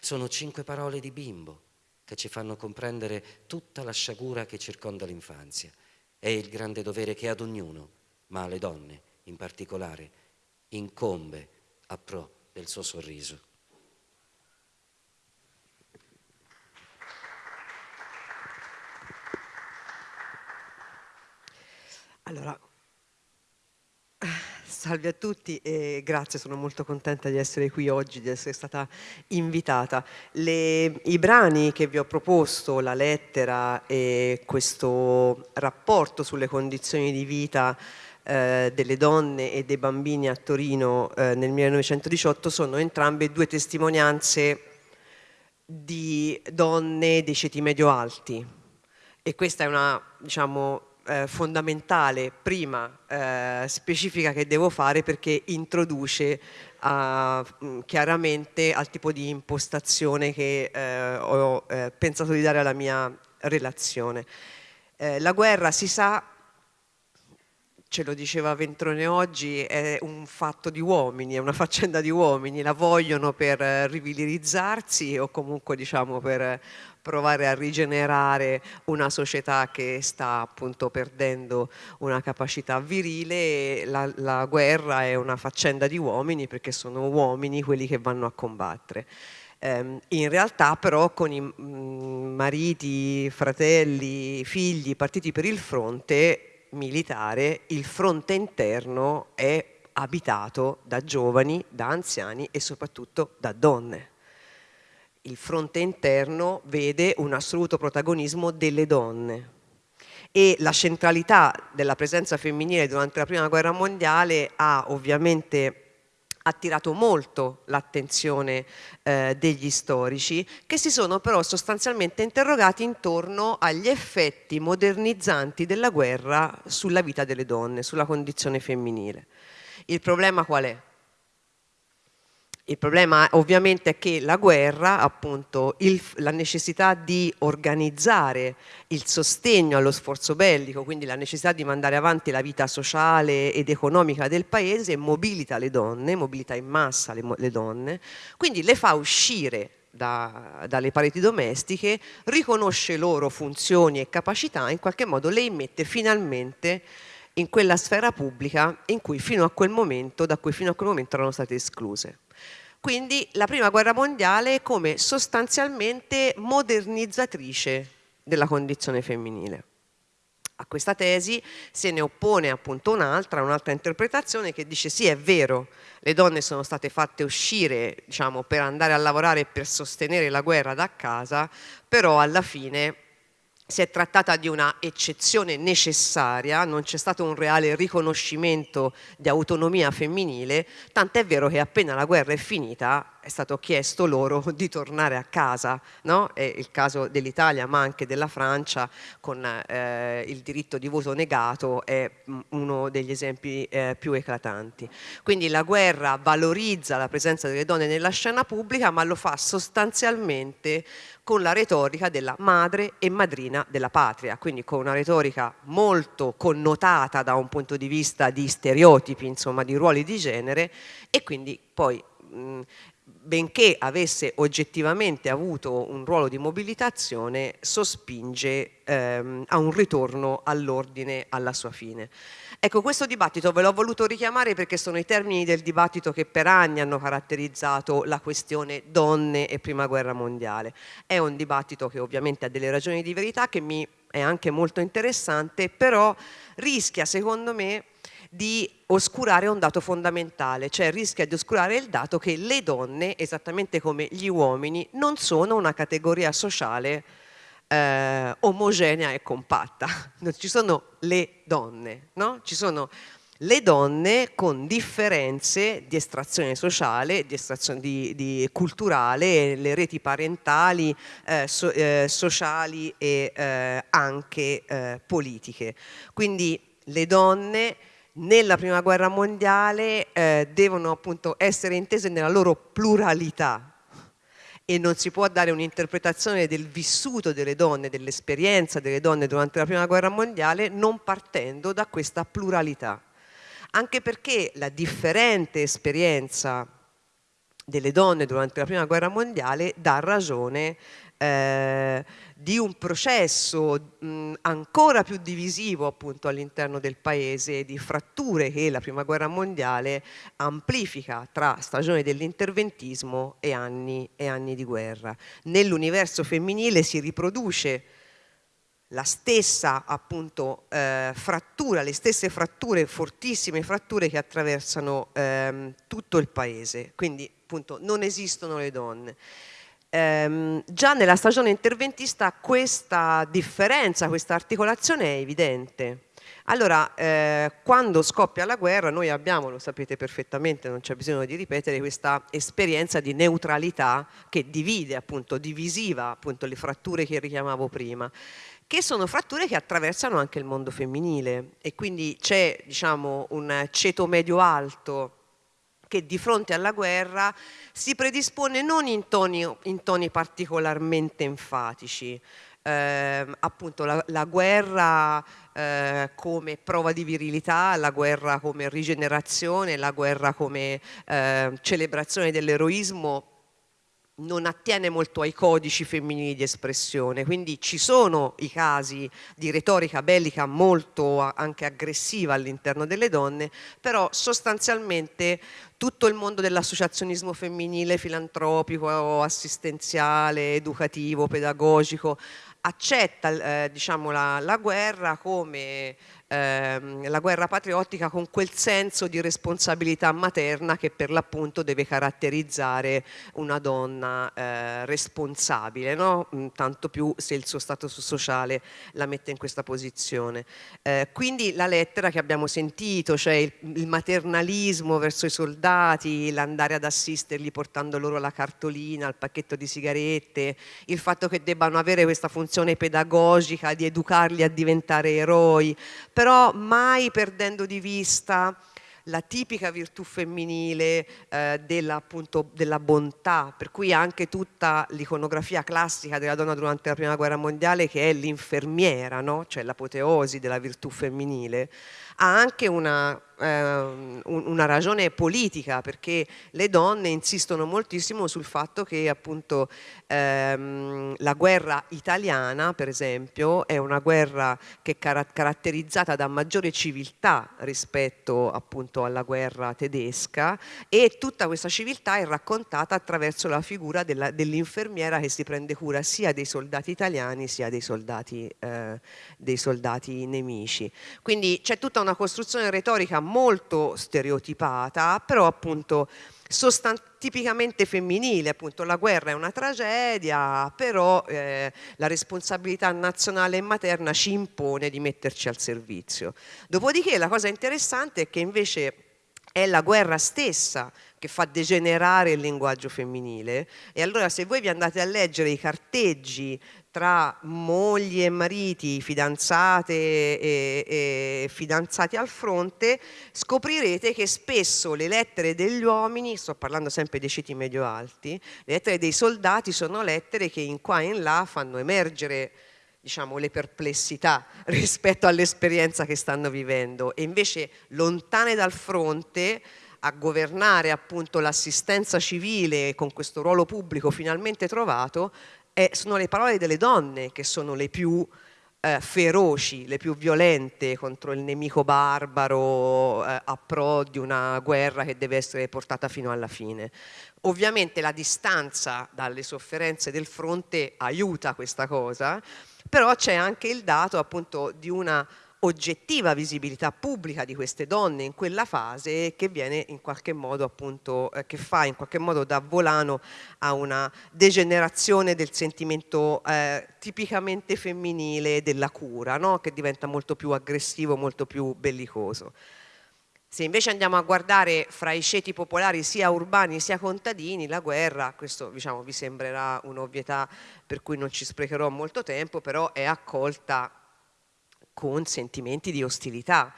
Sono cinque parole di bimbo che ci fanno comprendere tutta la sciagura che circonda l'infanzia e il grande dovere che ad ognuno, ma alle donne in particolare, incombe a pro del suo sorriso. Allora, Salve a tutti e grazie, sono molto contenta di essere qui oggi, di essere stata invitata. Le, I brani che vi ho proposto, la lettera e questo rapporto sulle condizioni di vita eh, delle donne e dei bambini a Torino eh, nel 1918 sono entrambe due testimonianze di donne dei ceti medio-alti e questa è una, diciamo, eh, fondamentale, prima eh, specifica che devo fare perché introduce a, mm, chiaramente al tipo di impostazione che eh, ho eh, pensato di dare alla mia relazione. Eh, la guerra si sa ce lo diceva Ventrone oggi, è un fatto di uomini, è una faccenda di uomini, la vogliono per rivilirizzarsi o comunque diciamo per provare a rigenerare una società che sta appunto perdendo una capacità virile la, la guerra è una faccenda di uomini perché sono uomini quelli che vanno a combattere. Ehm, in realtà però con i mm, mariti, fratelli, figli partiti per il fronte militare il fronte interno è abitato da giovani, da anziani e soprattutto da donne. Il fronte interno vede un assoluto protagonismo delle donne e la centralità della presenza femminile durante la prima guerra mondiale ha ovviamente attirato molto l'attenzione eh, degli storici che si sono però sostanzialmente interrogati intorno agli effetti modernizzanti della guerra sulla vita delle donne, sulla condizione femminile. Il problema qual è? Il problema ovviamente è che la guerra, appunto, il, la necessità di organizzare il sostegno allo sforzo bellico, quindi la necessità di mandare avanti la vita sociale ed economica del paese, mobilita le donne, mobilita in massa le, le donne, quindi le fa uscire da, dalle pareti domestiche, riconosce loro funzioni e capacità, in qualche modo le immette finalmente in quella sfera pubblica in cui fino a quel momento, da cui fino a quel momento erano state escluse. Quindi la prima guerra mondiale come sostanzialmente modernizzatrice della condizione femminile. A questa tesi se ne oppone appunto un'altra, un'altra interpretazione che dice sì è vero, le donne sono state fatte uscire diciamo, per andare a lavorare e per sostenere la guerra da casa, però alla fine si è trattata di una eccezione necessaria, non c'è stato un reale riconoscimento di autonomia femminile, tant'è vero che appena la guerra è finita è stato chiesto loro [laughs] di tornare a casa, no? è il caso dell'Italia ma anche della Francia con eh, il diritto di voto negato è uno degli esempi eh, più eclatanti. Quindi la guerra valorizza la presenza delle donne nella scena pubblica ma lo fa sostanzialmente con la retorica della madre e madrina della patria, quindi con una retorica molto connotata da un punto di vista di stereotipi, insomma di ruoli di genere e quindi poi mh, benché avesse oggettivamente avuto un ruolo di mobilitazione, sospinge ehm, a un ritorno all'ordine alla sua fine. Ecco, questo dibattito ve l'ho voluto richiamare perché sono i termini del dibattito che per anni hanno caratterizzato la questione donne e prima guerra mondiale. È un dibattito che ovviamente ha delle ragioni di verità, che mi è anche molto interessante, però rischia secondo me di oscurare un dato fondamentale, cioè rischia di oscurare il dato che le donne, esattamente come gli uomini, non sono una categoria sociale eh, omogenea e compatta. [laughs] Ci sono le donne, no? Ci sono le donne con differenze di estrazione sociale, di estrazione di, di culturale, le reti parentali, eh, so, eh, sociali e eh, anche eh, politiche. Quindi le donne nella prima guerra mondiale eh, devono appunto essere intese nella loro pluralità e non si può dare un'interpretazione del vissuto delle donne, dell'esperienza delle donne durante la prima guerra mondiale non partendo da questa pluralità. Anche perché la differente esperienza delle donne durante la prima guerra mondiale dà ragione eh, di un processo mh, ancora più divisivo appunto all'interno del paese, di fratture che la prima guerra mondiale amplifica tra stagione dell'interventismo e anni, e anni di guerra. Nell'universo femminile si riproduce la stessa appunto eh, frattura, le stesse fratture, fortissime fratture che attraversano ehm, tutto il paese, quindi appunto non esistono le donne. Ehm, già nella stagione interventista questa differenza, questa articolazione è evidente. Allora, eh, quando scoppia la guerra, noi abbiamo, lo sapete perfettamente, non c'è bisogno di ripetere, questa esperienza di neutralità che divide, appunto, divisiva, appunto, le fratture che richiamavo prima che sono fratture che attraversano anche il mondo femminile e quindi c'è diciamo, un ceto medio-alto che di fronte alla guerra si predispone non in toni, in toni particolarmente enfatici, eh, appunto la, la guerra eh, come prova di virilità, la guerra come rigenerazione, la guerra come eh, celebrazione dell'eroismo non attiene molto ai codici femminili di espressione, quindi ci sono i casi di retorica bellica molto anche aggressiva all'interno delle donne, però sostanzialmente tutto il mondo dell'associazionismo femminile, filantropico, assistenziale, educativo, pedagogico, accetta eh, diciamo, la, la, guerra come ehm, la guerra patriottica con quel senso di responsabilità materna che per l'appunto deve caratterizzare una donna eh, responsabile, no? Mm, tanto più se il suo status sociale la mette in questa posizione. Eh, quindi la lettera che abbiamo sentito, cioè il, il maternalismo verso i soldati, l'andare ad assisterli portando loro la cartolina, il pacchetto di sigarette, il fatto che debbano avere questa funzione pedagogica di educarli a diventare eroi, però mai perdendo di vista la tipica virtù femminile eh, della, appunto, della bontà, per cui anche tutta l'iconografia classica della donna durante la prima guerra mondiale che è l'infermiera, no? cioè l'apoteosi della virtù femminile, ha anche una eh, una ragione politica perché le donne insistono moltissimo sul fatto che appunto ehm, la guerra italiana per esempio è una guerra che è car caratterizzata da maggiore civiltà rispetto appunto alla guerra tedesca e tutta questa civiltà è raccontata attraverso la figura dell'infermiera dell che si prende cura sia dei soldati italiani sia dei soldati, eh, dei soldati nemici. Quindi c'è tutta una costruzione retorica molto stereotipata, però appunto tipicamente femminile, appunto la guerra è una tragedia, però eh, la responsabilità nazionale e materna ci impone di metterci al servizio. Dopodiché la cosa interessante è che invece è la guerra stessa che fa degenerare il linguaggio femminile e allora se voi vi andate a leggere i carteggi tra mogli e mariti, fidanzate e, e, fidanzati al fronte, scoprirete che spesso le lettere degli uomini, sto parlando sempre dei citi medio-alti, le lettere dei soldati sono lettere che in qua e in là fanno emergere diciamo, le perplessità [laughs] rispetto all'esperienza che stanno vivendo. E invece lontane dal fronte a governare appunto l'assistenza civile con questo ruolo pubblico finalmente trovato eh, sono le parole delle donne che sono le più eh, feroci, le più violente contro il nemico barbaro eh, a pro di una guerra che deve essere portata fino alla fine. Ovviamente la distanza dalle sofferenze del fronte aiuta questa cosa, però c'è anche il dato appunto di una oggettiva visibilità pubblica di queste donne in quella fase che viene in qualche modo appunto eh, che fa in qualche modo da volano a una degenerazione del sentimento eh, tipicamente femminile della cura no? che diventa molto più aggressivo molto più bellicoso se invece andiamo a guardare fra i ceti popolari sia urbani sia contadini, la guerra, questo diciamo, vi sembrerà un'ovvietà per cui non ci sprecherò molto tempo, però è accolta con sentimenti di ostilità.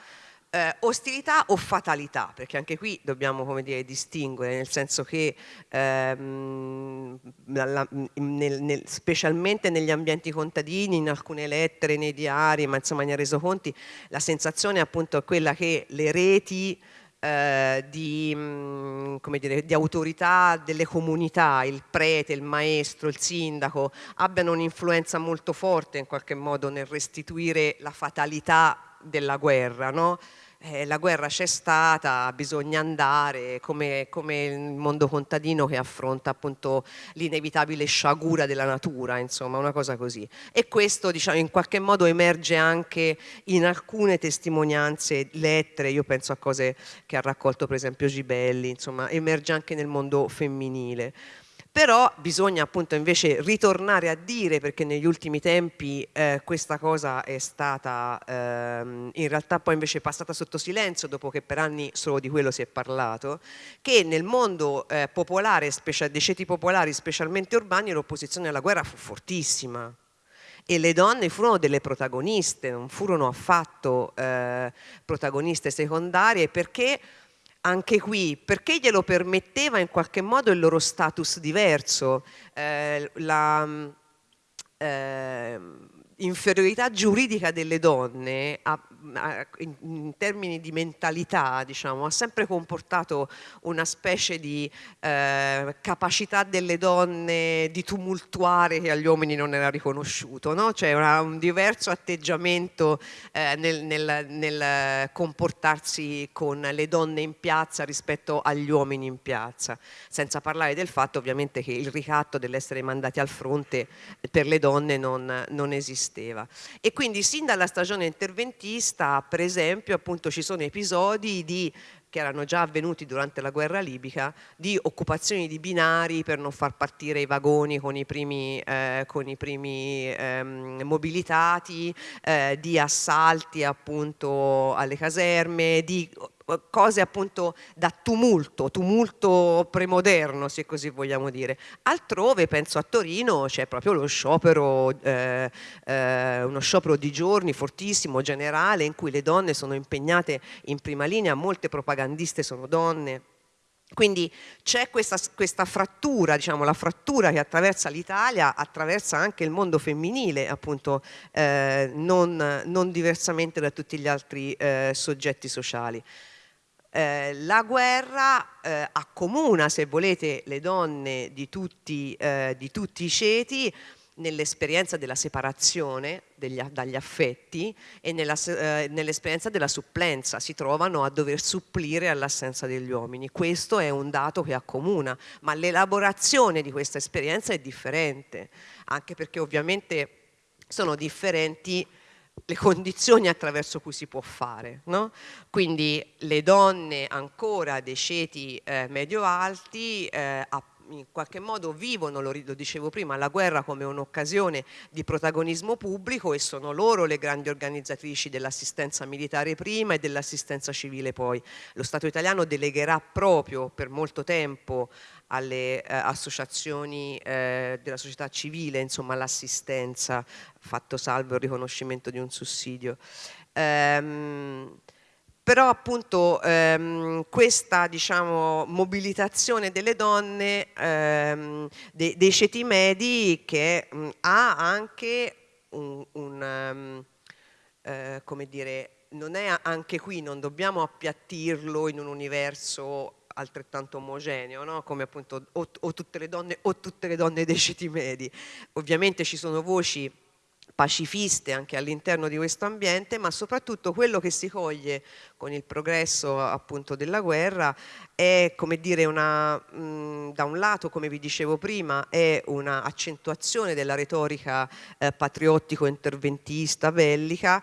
Eh, ostilità o fatalità, perché anche qui dobbiamo come dire, distinguere, nel senso che ehm, la, nel, nel, specialmente negli ambienti contadini, in alcune lettere, nei diari, ma insomma nei resoconti, la sensazione appunto è quella che le reti eh, di, mh, mm, dire, di, autorità delle comunità, il prete, il maestro, il sindaco, abbiano un'influenza molto forte in qualche modo nel restituire la fatalità della guerra, no? Eh, la guerra c'è stata, bisogna andare, come, come, il mondo contadino che affronta appunto l'inevitabile sciagura della natura, insomma una cosa così. E questo diciamo, in qualche modo emerge anche in alcune testimonianze, lettere, io penso a cose che ha raccolto per esempio Gibelli, insomma emerge anche nel mondo femminile però bisogna appunto invece ritornare a dire perché negli ultimi tempi eh, questa cosa è stata ehm, in realtà poi invece passata sotto silenzio dopo che per anni solo di quello si è parlato che nel mondo eh, popolare dei ceti popolari specialmente urbani l'opposizione alla guerra fu fortissima. E le donne furono delle protagoniste, non furono affatto eh, protagoniste secondarie perché anche qui, perché glielo permetteva in qualche modo il loro status diverso, eh, la, eh, inferiorità giuridica delle donne ha, in, in, termini di mentalità diciamo, ha sempre comportato una specie di eh, capacità delle donne di tumultuare che agli uomini non era riconosciuto, no? cioè una, un diverso atteggiamento eh, nel, nel, nel comportarsi con le donne in piazza rispetto agli uomini in piazza, senza parlare del fatto ovviamente che il ricatto dell'essere mandati al fronte per le donne non, non esisteva. E quindi sin dalla stagione interventista, per esempio, appunto ci sono episodi di che erano già avvenuti durante la guerra libica, di occupazioni di binari per non far partire i vagoni con i primi, eh, con i primi ehm, mobilitati, eh, di assalti appunto alle caserme, di cose appunto da tumulto, tumulto premoderno se così vogliamo dire. Altrove, penso a Torino, c'è proprio lo sciopero, eh, eh, uno sciopero di giorni fortissimo, generale, in cui le donne sono impegnate in prima linea, molte propagandiste sono donne. Quindi c'è questa, questa, frattura, diciamo, la frattura che attraversa l'Italia, attraversa anche il mondo femminile, appunto, eh, non, non, diversamente da tutti gli altri eh, soggetti sociali. Eh, la guerra eh, accomuna, se volete, le donne di tutti, eh, di tutti i ceti nell'esperienza della separazione degli, dagli affetti e eh, nell'esperienza della supplenza, si trovano a dover supplire all'assenza degli uomini. Questo è un dato che accomuna, ma l'elaborazione di questa esperienza è differente, anche perché ovviamente sono differenti le condizioni attraverso cui si può fare. No? Quindi le donne ancora dei ceti eh, medio-alti eh, in qualche modo vivono, lo, lo dicevo prima, la guerra come un'occasione di protagonismo pubblico e sono loro le grandi organizzatrici dell'assistenza militare prima e dell'assistenza civile poi. Lo Stato italiano delegherà proprio per molto tempo alle eh, associazioni eh, della società civile, insomma l'assistenza, fatto salvo il riconoscimento di un sussidio. Ehm, però appunto ehm, questa diciamo, mobilitazione delle donne ehm, de, dei ceti medi che mh, ha anche un, un um, eh, come dire, non è anche qui, non dobbiamo appiattirlo in un universo altrettanto omogeneo, no? come appunto o, o, tutte le donne o tutte le donne dei ceti medi. Ovviamente ci sono voci pacifiste anche all'interno di questo ambiente, ma soprattutto quello che si coglie con il progresso appunto della guerra è come dire una, mh, da un lato come vi dicevo prima è un'accentuazione della retorica eh, patriottico-interventista bellica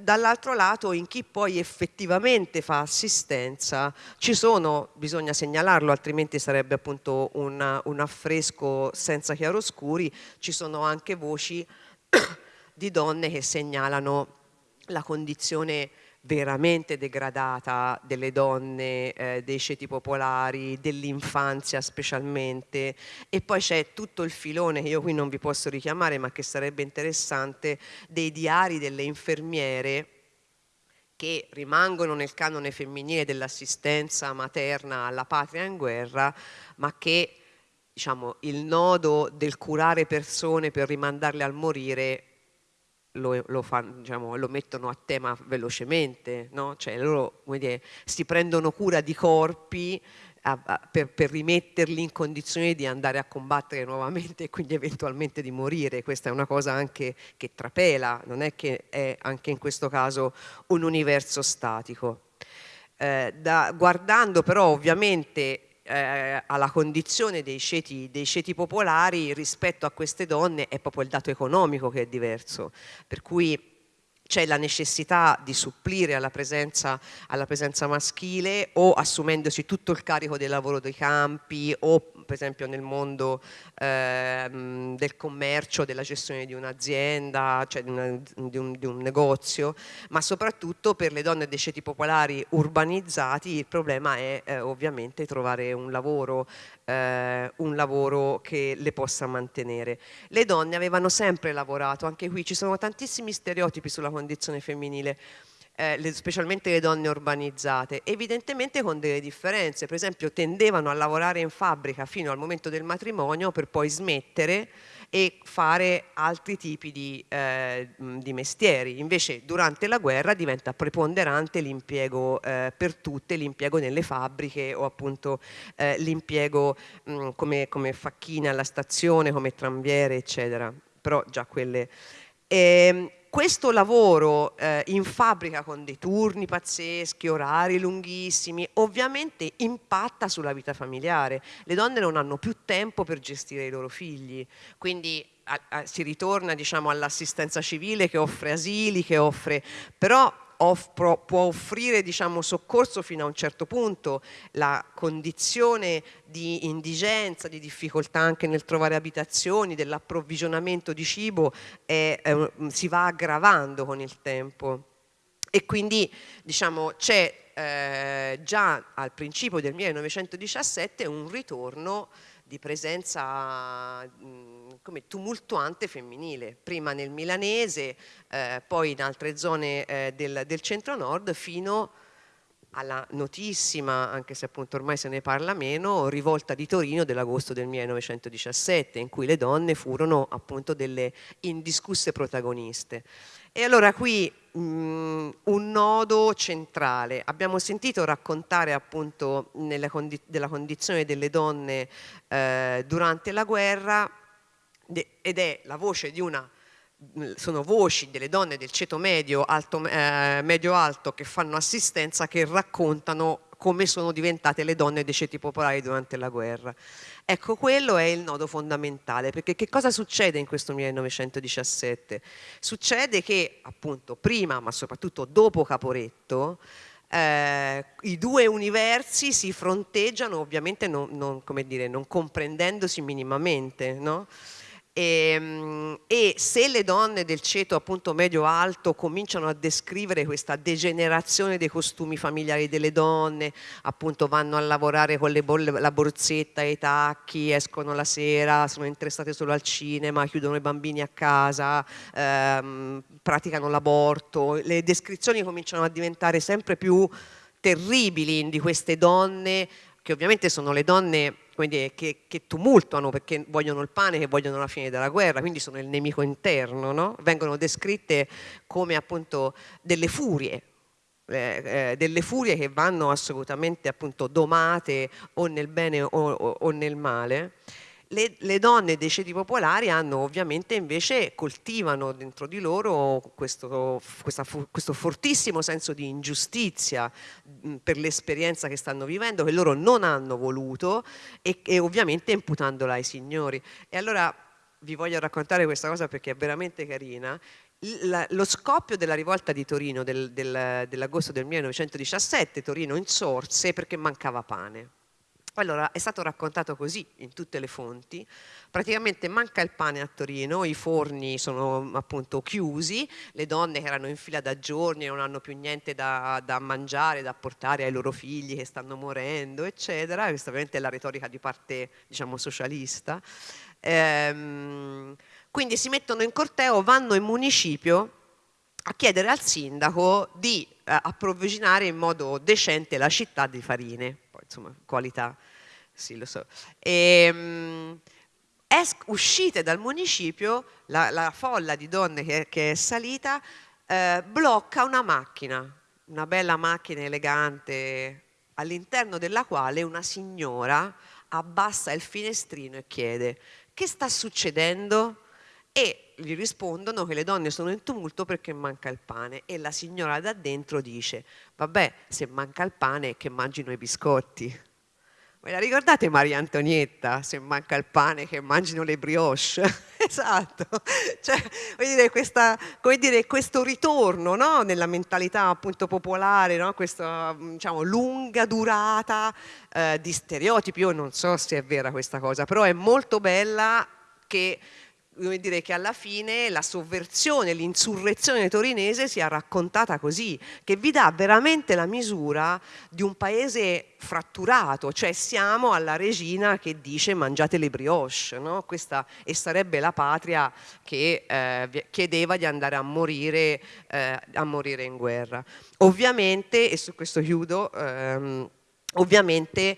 dall'altro lato in chi poi effettivamente fa assistenza ci sono, bisogna segnalarlo altrimenti sarebbe appunto un, un affresco senza chiaroscuri, ci sono anche voci [coughs] di donne che segnalano la condizione veramente degradata delle donne, eh, dei ceti popolari, dell'infanzia specialmente. E poi c'è tutto il filone che io qui non vi posso richiamare ma che sarebbe interessante dei diari delle infermiere che rimangono nel canone femminile dell'assistenza materna alla patria in guerra ma che diciamo, il nodo del curare persone per rimandarle al morire lo, lo, fanno, diciamo, lo, mettono a tema velocemente, no? cioè loro dire, si prendono cura di corpi a, a, per, per, rimetterli in condizioni di andare a combattere nuovamente e quindi eventualmente di morire. Questa è una cosa anche che trapela, non è che è anche in questo caso un universo statico. Eh, da, guardando però ovviamente eh, alla condizione dei ceti, dei ceti popolari rispetto a queste donne è proprio il dato economico che è diverso, per cui c'è la necessità di supplire alla presenza, alla presenza, maschile o assumendosi tutto il carico del lavoro dei campi o per esempio nel mondo eh, del commercio, della gestione di un'azienda, cioè di, una, di, un, di, un, negozio, ma soprattutto per le donne dei ceti popolari urbanizzati il problema è eh, ovviamente trovare un lavoro, eh, un lavoro che le possa mantenere. Le donne avevano sempre lavorato, anche qui ci sono tantissimi stereotipi sulla condizione femminile, eh, le, specialmente le donne urbanizzate, evidentemente con delle differenze, per esempio tendevano a lavorare in fabbrica fino al momento del matrimonio per poi smettere e fare altri tipi di, eh, di mestieri. Invece durante la guerra diventa preponderante l'impiego eh, per tutte, l'impiego nelle fabbriche o appunto eh, l'impiego come, come facchine alla stazione, come tramviere, eccetera. Però già quelle... E, ehm, questo lavoro eh, in fabbrica con dei turni pazzeschi, orari lunghissimi, ovviamente impatta sulla vita familiare. Le donne non hanno più tempo per gestire i loro figli, quindi a, a, si ritorna diciamo, all'assistenza civile che offre asili, che offre... però offro, può offrire diciamo, soccorso fino a un certo punto, la condizione di indigenza, di difficoltà anche nel trovare abitazioni, dell'approvvigionamento di cibo è, è, si va aggravando con il tempo. E quindi diciamo, c'è eh, già al principio del 1917 un ritorno di presenza mh, come tumultuante femminile, prima nel milanese, eh, poi in altre zone eh, del, del centro-nord, fino alla notissima, anche se appunto ormai se ne parla meno, rivolta di Torino dell'agosto del 1917, in cui le donne furono appunto delle indiscusse protagoniste. E allora qui mh, un nodo centrale. Abbiamo sentito raccontare appunto condi della condizione delle donne eh, durante la guerra ed è la voce di una sono voci delle donne del ceto medio alto, eh, medio alto che fanno assistenza che raccontano come sono diventate le donne dei ceti popolari durante la guerra. Ecco, quello è il nodo fondamentale, perché che cosa succede in questo 1917? Succede che, appunto, prima, ma soprattutto dopo Caporetto, eh, i due universi si fronteggiano ovviamente non, non, dire, non comprendendosi minimamente, no? E, ehm, e, se le donne del ceto appunto medio-alto cominciano a descrivere questa degenerazione dei costumi familiari delle donne, appunto vanno a lavorare con bolle, la borsetta e i tacchi, escono la sera, sono interessate solo al cinema, chiudono i bambini a casa, ehm, praticano l'aborto, le descrizioni cominciano a diventare sempre più terribili di queste donne che ovviamente sono le donne dire, che, che, tumultuano perché vogliono il pane, che vogliono la fine della guerra, quindi sono il nemico interno, no? vengono descritte come appunto delle furie, eh, eh, delle furie che vanno assolutamente appunto domate o nel bene o, o, o nel male le, le, donne dei ceti popolari hanno ovviamente invece coltivano dentro di loro questo, questa, questo fortissimo senso di ingiustizia mh, per l'esperienza che stanno vivendo, che loro non hanno voluto e, e ovviamente imputandola ai signori. E allora vi voglio raccontare questa cosa perché è veramente carina. La, lo scoppio della rivolta di Torino del, del, dell'agosto del 1917, Torino insorse perché mancava pane allora, è stato raccontato così in tutte le fonti, praticamente manca il pane a Torino, i forni sono appunto chiusi, le donne che erano in fila da giorni non hanno più niente da, da mangiare, da portare ai loro figli che stanno morendo, eccetera, questa ovviamente è la retorica di parte diciamo socialista. Ehm, quindi si mettono in corteo, vanno in municipio a chiedere al sindaco di eh, approvvigionare in modo decente la città di farine, insomma qualità, sì lo so. E, ehm, uscite dal municipio, la, la, folla di donne che, che è salita eh, blocca una macchina, una bella macchina elegante, all'interno della quale una signora abbassa il finestrino e chiede che sta succedendo? E gli rispondono che le donne sono in tumulto perché manca il pane e la signora da dentro dice vabbè se manca il pane che mangino i biscotti Ve la ricordate Maria Antonietta? Se manca il pane che mangino le brioche. [laughs] esatto. Cioè, dire, questa, dire, questo ritorno no? nella mentalità appunto popolare, no? questa diciamo, lunga durata eh, di stereotipi. Io non so se è vera questa cosa, però è molto bella che come dire che alla fine la sovversione, l'insurrezione torinese sia raccontata così, che vi dà veramente la misura di un paese fratturato, cioè siamo alla regina che dice mangiate le brioche, no? Questa, e sarebbe la patria che eh, chiedeva di andare a morire, eh, a morire in guerra. Ovviamente, e su questo chiudo, ehm, ovviamente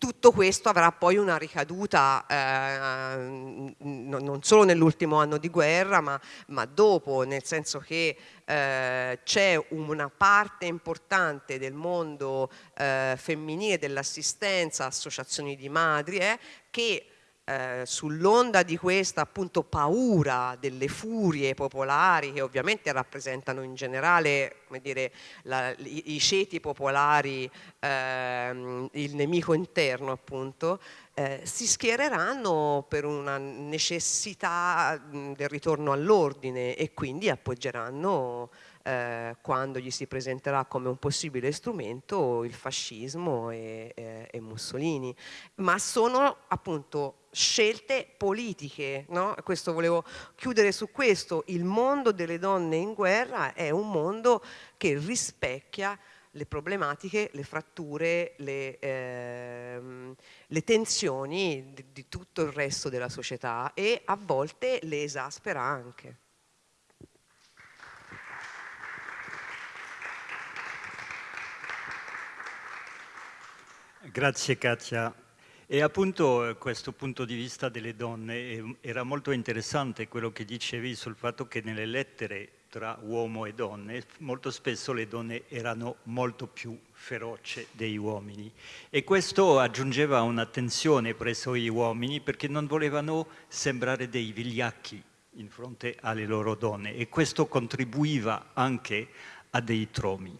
tutto questo avrà poi una ricaduta eh, non solo nell'ultimo anno di guerra ma, ma, dopo, nel senso che eh, c'è una parte importante del mondo eh, femminile dell'assistenza, associazioni di madri, eh, che eh, sull'onda di questa appunto paura delle furie popolari che ovviamente rappresentano in generale dire, la, i, i, ceti popolari, eh, il nemico interno appunto, eh, si schiereranno per una necessità del ritorno all'ordine e quindi appoggeranno eh, quando gli si presenterà come un possibile strumento il fascismo e, e, e Mussolini, ma sono appunto scelte politiche, no? questo volevo chiudere su questo, il mondo delle donne in guerra è un mondo che rispecchia le problematiche, le fratture, le, ehm, le tensioni di, di tutto il resto della società e a volte le esaspera anche. Grazie Katia. E appunto eh, questo punto di vista delle donne eh, era molto interessante quello che dicevi sul fatto che nelle lettere tra uomo e donne molto spesso le donne erano molto più feroci degli uomini e questo aggiungeva una tensione presso gli uomini perché non volevano sembrare dei vigliacchi in fronte alle loro donne e questo contribuiva anche a dei tromi.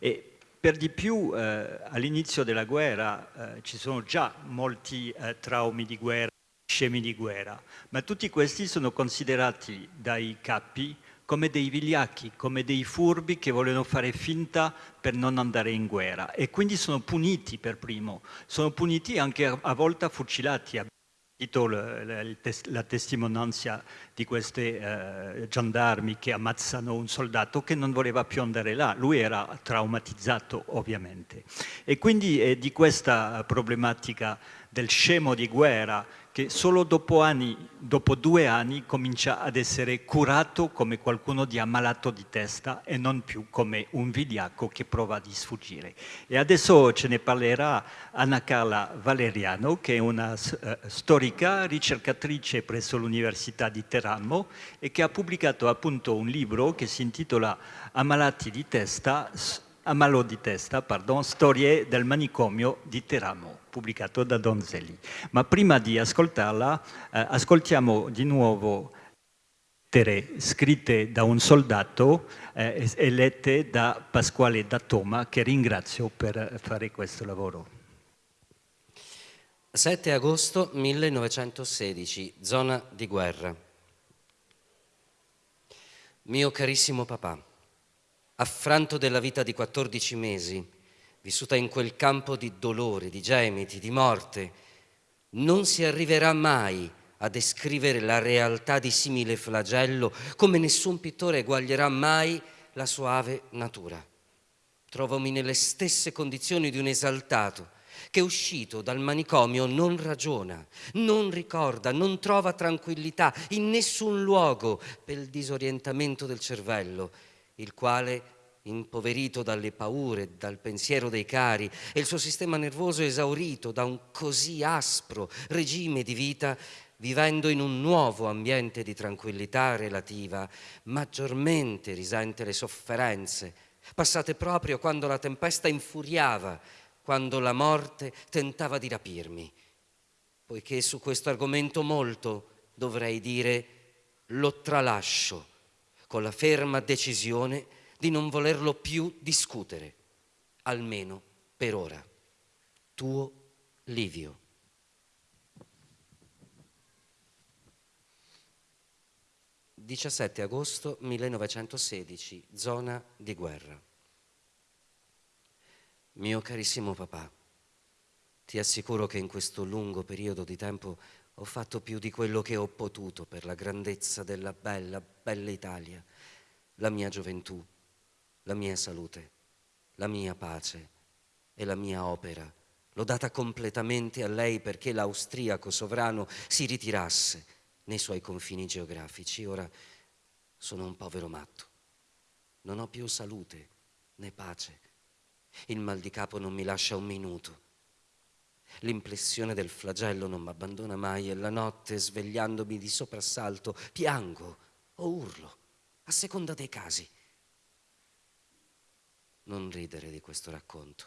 E per di più eh, all'inizio della guerra eh, ci sono già molti eh, traumi di guerra, scemi di guerra, ma tutti questi sono considerati dai capi come dei vigliacchi, come dei furbi che vogliono fare finta per non andare in guerra e quindi sono puniti per primo, sono puniti anche a, a volte fucilati, la testimonianza di questi eh, gendarmi che ammazzano un soldato che non voleva più andare là, lui era traumatizzato ovviamente. E quindi è di questa problematica del scemo di guerra che solo dopo, anni, dopo due anni comincia ad essere curato come qualcuno di ammalato di testa e non più come un vigliacco che prova di sfuggire. E adesso ce ne parlerà Anna Carla Valeriano, che è una uh, storica ricercatrice presso l'Università di Teramo e che ha pubblicato appunto un libro che si intitola Ammalati di testa, Ammalo di testa, pardon, Storie del manicomio di Teramo pubblicato da Donzelli. Ma prima di ascoltarla, eh, ascoltiamo di nuovo lettere scritte da un soldato eh, e lette da Pasquale Dattoma, che ringrazio per fare questo lavoro. 7 agosto 1916, zona di guerra. Mio carissimo papà, affranto della vita di 14 mesi, vissuta in quel campo di dolore, di gemiti, di morte, non si arriverà mai a descrivere la realtà di simile flagello come nessun pittore eguaglierà mai la suave natura. Trovomi nelle stesse condizioni di un esaltato che uscito dal manicomio non ragiona, non ricorda, non trova tranquillità in nessun luogo per il disorientamento del cervello, il quale impoverito dalle paure, dal pensiero dei cari e il suo sistema nervoso esaurito da un così aspro regime di vita, vivendo in un nuovo ambiente di tranquillità relativa, maggiormente risente le sofferenze, passate proprio quando la tempesta infuriava, quando la morte tentava di rapirmi. Poiché su questo argomento molto dovrei dire lo tralascio con la ferma decisione di non volerlo più discutere, almeno per ora. Tuo Livio. «17 agosto 1916, zona di guerra. Mio carissimo papà, ti assicuro che in questo lungo periodo di tempo ho fatto più di quello che ho potuto per la grandezza della bella, bella Italia, la mia gioventù, la mia salute, la mia pace e la mia opera. L'ho data completamente a lei perché l'austriaco sovrano si ritirasse nei suoi confini geografici. Ora sono un povero matto. Non ho più salute né pace. Il mal di capo non mi lascia un minuto. L'impressione del flagello non mi abbandona mai e la notte, svegliandomi di soprassalto, piango o urlo, a seconda dei casi. Non ridere di questo racconto,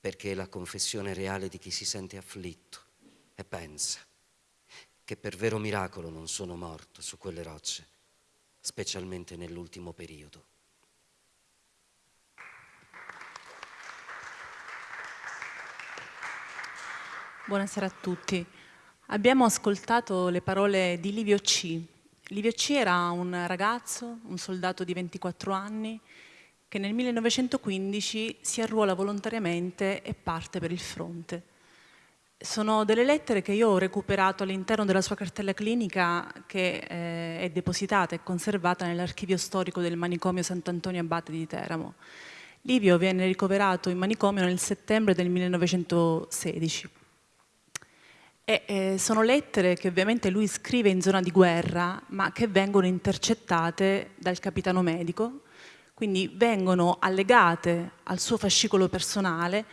perché è la confessione reale di chi si sente afflitto e pensa che per vero miracolo non sono morto su quelle rocce, specialmente nell'ultimo periodo. Buonasera a tutti. Abbiamo ascoltato le parole di Livio C. Livio C era un ragazzo, un soldato di 24 anni, che nel 1915 si arruola volontariamente e parte per il fronte. Sono delle lettere che io ho recuperato all'interno della sua cartella clinica che eh, è depositata e conservata nell'archivio storico del manicomio Sant'Antonio Abate di Teramo. Livio viene ricoverato in manicomio nel settembre del 1916. E, eh, sono lettere che ovviamente lui scrive in zona di guerra, ma che vengono intercettate dal capitano medico, quindi vengono allegate al suo fascicolo personale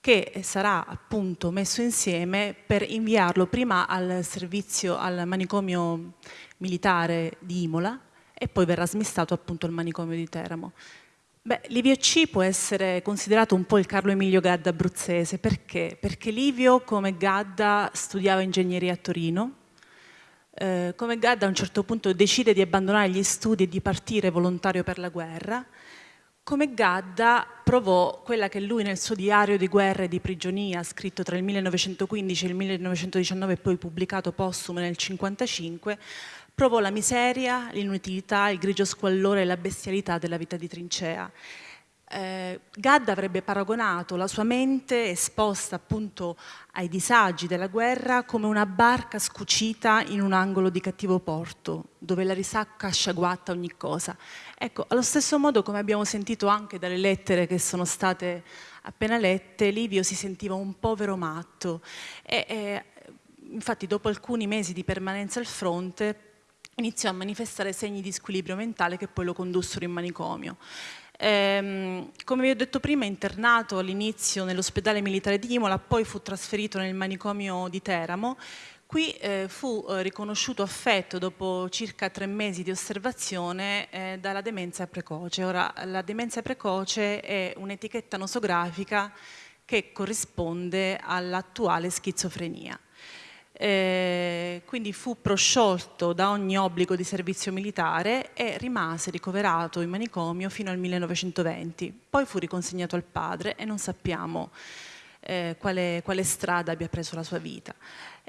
che sarà appunto messo insieme per inviarlo prima al servizio al manicomio militare di Imola e poi verrà smistato appunto al manicomio di Teramo. Beh, Livio C può essere considerato un po' il Carlo Emilio Gadda abruzzese, perché? Perché Livio, come Gadda, studiava ingegneria a Torino, eh, come Gadda a un certo punto decide di abbandonare gli studi e di partire volontario per la guerra, come Gadda provò quella che lui nel suo diario di guerra e di prigionia, scritto tra il 1915 e il 1919 e poi pubblicato postumo nel 1955, Provò la miseria, l'inutilità, il grigio squallore e la bestialità della vita di trincea. Eh, Gadda avrebbe paragonato la sua mente esposta appunto ai disagi della guerra come una barca scucita in un angolo di cattivo porto, dove la risacca sciaguatta ogni cosa. Ecco, allo stesso modo come abbiamo sentito anche dalle lettere che sono state appena lette, Livio si sentiva un povero matto e, e infatti dopo alcuni mesi di permanenza al fronte iniziò a manifestare segni di squilibrio mentale che poi lo condussero in manicomio. Ehm, come vi ho detto prima, internato all'inizio nell'ospedale militare di Imola, poi fu trasferito nel manicomio di Teramo. Qui eh, fu eh, riconosciuto affetto dopo circa tre mesi di osservazione eh, dalla demenza precoce. Ora, la demenza precoce è un'etichetta nosografica che corrisponde all'attuale schizofrenia. Eh, quindi fu prosciolto da ogni obbligo di servizio militare e rimase ricoverato in manicomio fino al 1920. Poi fu riconsegnato al padre e non sappiamo eh, quale, quale strada abbia preso la sua vita.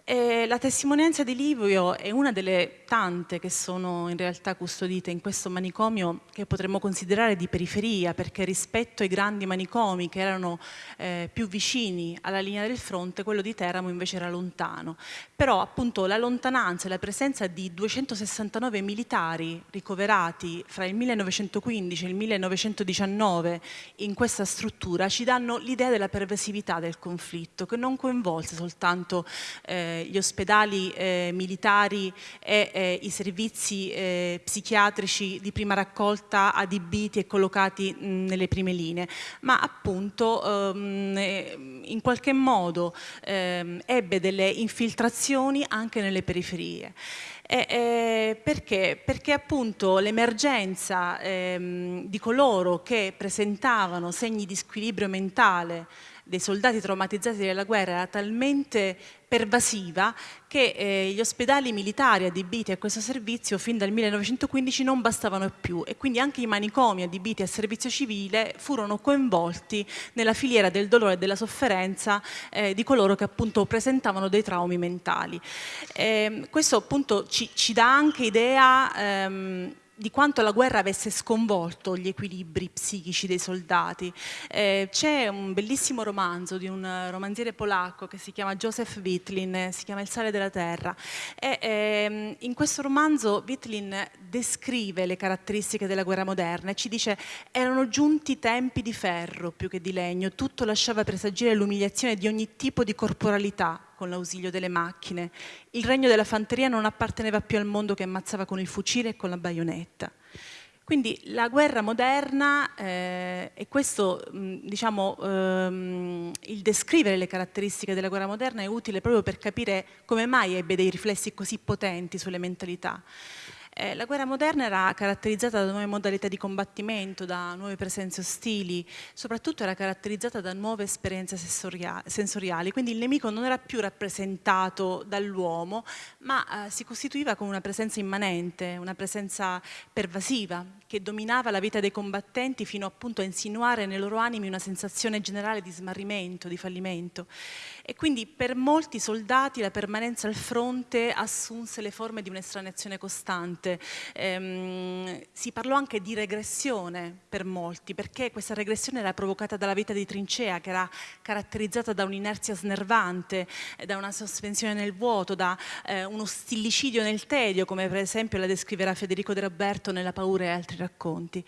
E la testimonianza di Livio è una delle tante che sono in realtà custodite in questo manicomio che potremmo considerare di periferia perché rispetto ai grandi manicomi che erano eh, più vicini alla linea del fronte, quello di Teramo invece era lontano. Però appunto la lontananza e la presenza di 269 militari ricoverati fra il 1915 e il 1919 in questa struttura ci danno l'idea della pervasività del conflitto che non coinvolse soltanto eh, gli ospedali eh, militari e eh, i servizi eh, psichiatrici di prima raccolta adibiti e collocati mh, nelle prime linee, ma appunto ehm, eh, in qualche modo ehm, ebbe delle infiltrazioni anche nelle periferie. Eh, eh, perché? Perché appunto l'emergenza ehm, di coloro che presentavano segni di squilibrio mentale dei soldati traumatizzati dalla guerra era talmente pervasiva che eh, gli ospedali militari adibiti a questo servizio fin dal 1915 non bastavano più e quindi anche i manicomi adibiti a servizio civile furono coinvolti nella filiera del dolore e della sofferenza eh, di coloro che appunto presentavano dei traumi mentali. Eh, questo appunto ci, ci, dà anche idea ehm, di quanto la guerra avesse sconvolto gli equilibri psichici dei soldati. Eh, c'è un bellissimo romanzo di un romanziere polacco che si chiama Joseph Witlin, si chiama Il sale della terra. E, ehm, in questo romanzo Witlin descrive le caratteristiche della guerra moderna e ci dice erano giunti tempi di ferro più che di legno, tutto lasciava presagire l'umiliazione di ogni tipo di corporalità, con l'ausilio delle macchine. Il regno della fanteria non apparteneva più al mondo che ammazzava con il fucile e con la baionetta. Quindi la guerra moderna, eh, e questo diciamo, ehm, il descrivere le caratteristiche della guerra moderna è utile proprio per capire come mai ebbe dei riflessi così potenti sulle mentalità. Eh, la guerra moderna era caratterizzata da nuove modalità di combattimento, da nuove presenze ostili, soprattutto era caratterizzata da nuove esperienze sensoriali, quindi il nemico non era più rappresentato dall'uomo, ma eh, si costituiva come una presenza immanente, una presenza pervasiva, che dominava la vita dei combattenti fino appunto a insinuare nei loro animi una sensazione generale di smarrimento, di fallimento. E quindi per molti soldati la permanenza al fronte assunse le forme di un'estraneazione costante. Ehm, si parlò anche di regressione per molti, perché questa regressione era provocata dalla vita di trincea, che era caratterizzata da un'inerzia snervante, da una sospensione nel vuoto, da eh, uno stillicidio nel tedio, come per esempio la descriverà Federico De Roberto nella Paura e altri racconti.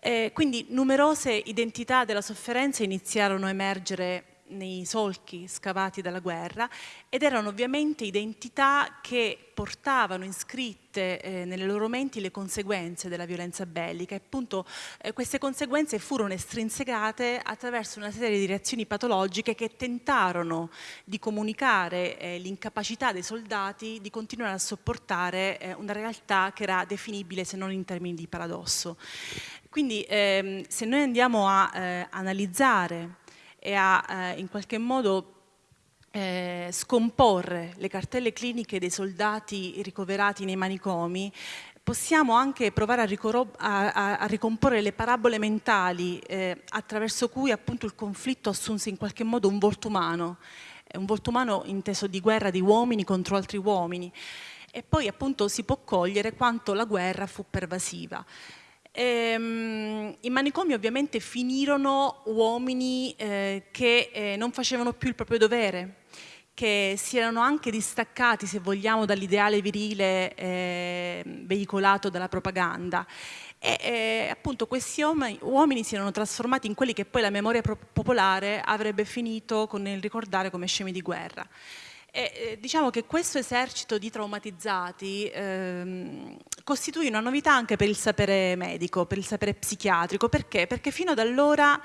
Eh, quindi numerose identità della sofferenza iniziarono a emergere nei solchi scavati dalla guerra ed erano ovviamente identità che portavano iscritte eh, nelle loro menti le conseguenze della violenza bellica e appunto eh, queste conseguenze furono estrinsecate attraverso una serie di reazioni patologiche che tentarono di comunicare eh, l'incapacità dei soldati di continuare a sopportare eh, una realtà che era definibile se non in termini di paradosso. Quindi ehm, se noi andiamo a eh, analizzare e a eh, in qualche modo eh, scomporre le cartelle cliniche dei soldati ricoverati nei manicomi, possiamo anche provare a, a, a ricomporre le parabole mentali eh, attraverso cui appunto il conflitto assunse in qualche modo un volto umano, un volto umano inteso di guerra di uomini contro altri uomini. E poi appunto si può cogliere quanto la guerra fu pervasiva. Ehm, I manicomi ovviamente finirono uomini eh, che eh, non facevano più il proprio dovere, che si erano anche distaccati, se vogliamo, dall'ideale virile eh, veicolato dalla propaganda. E eh, appunto questi uomini, uomini, si erano trasformati in quelli che poi la memoria popolare avrebbe finito con il ricordare come scemi di guerra. E, eh, diciamo che questo esercito di traumatizzati ehm, costituì una novità anche per il sapere medico, per il sapere psichiatrico. Perché? Perché fino ad allora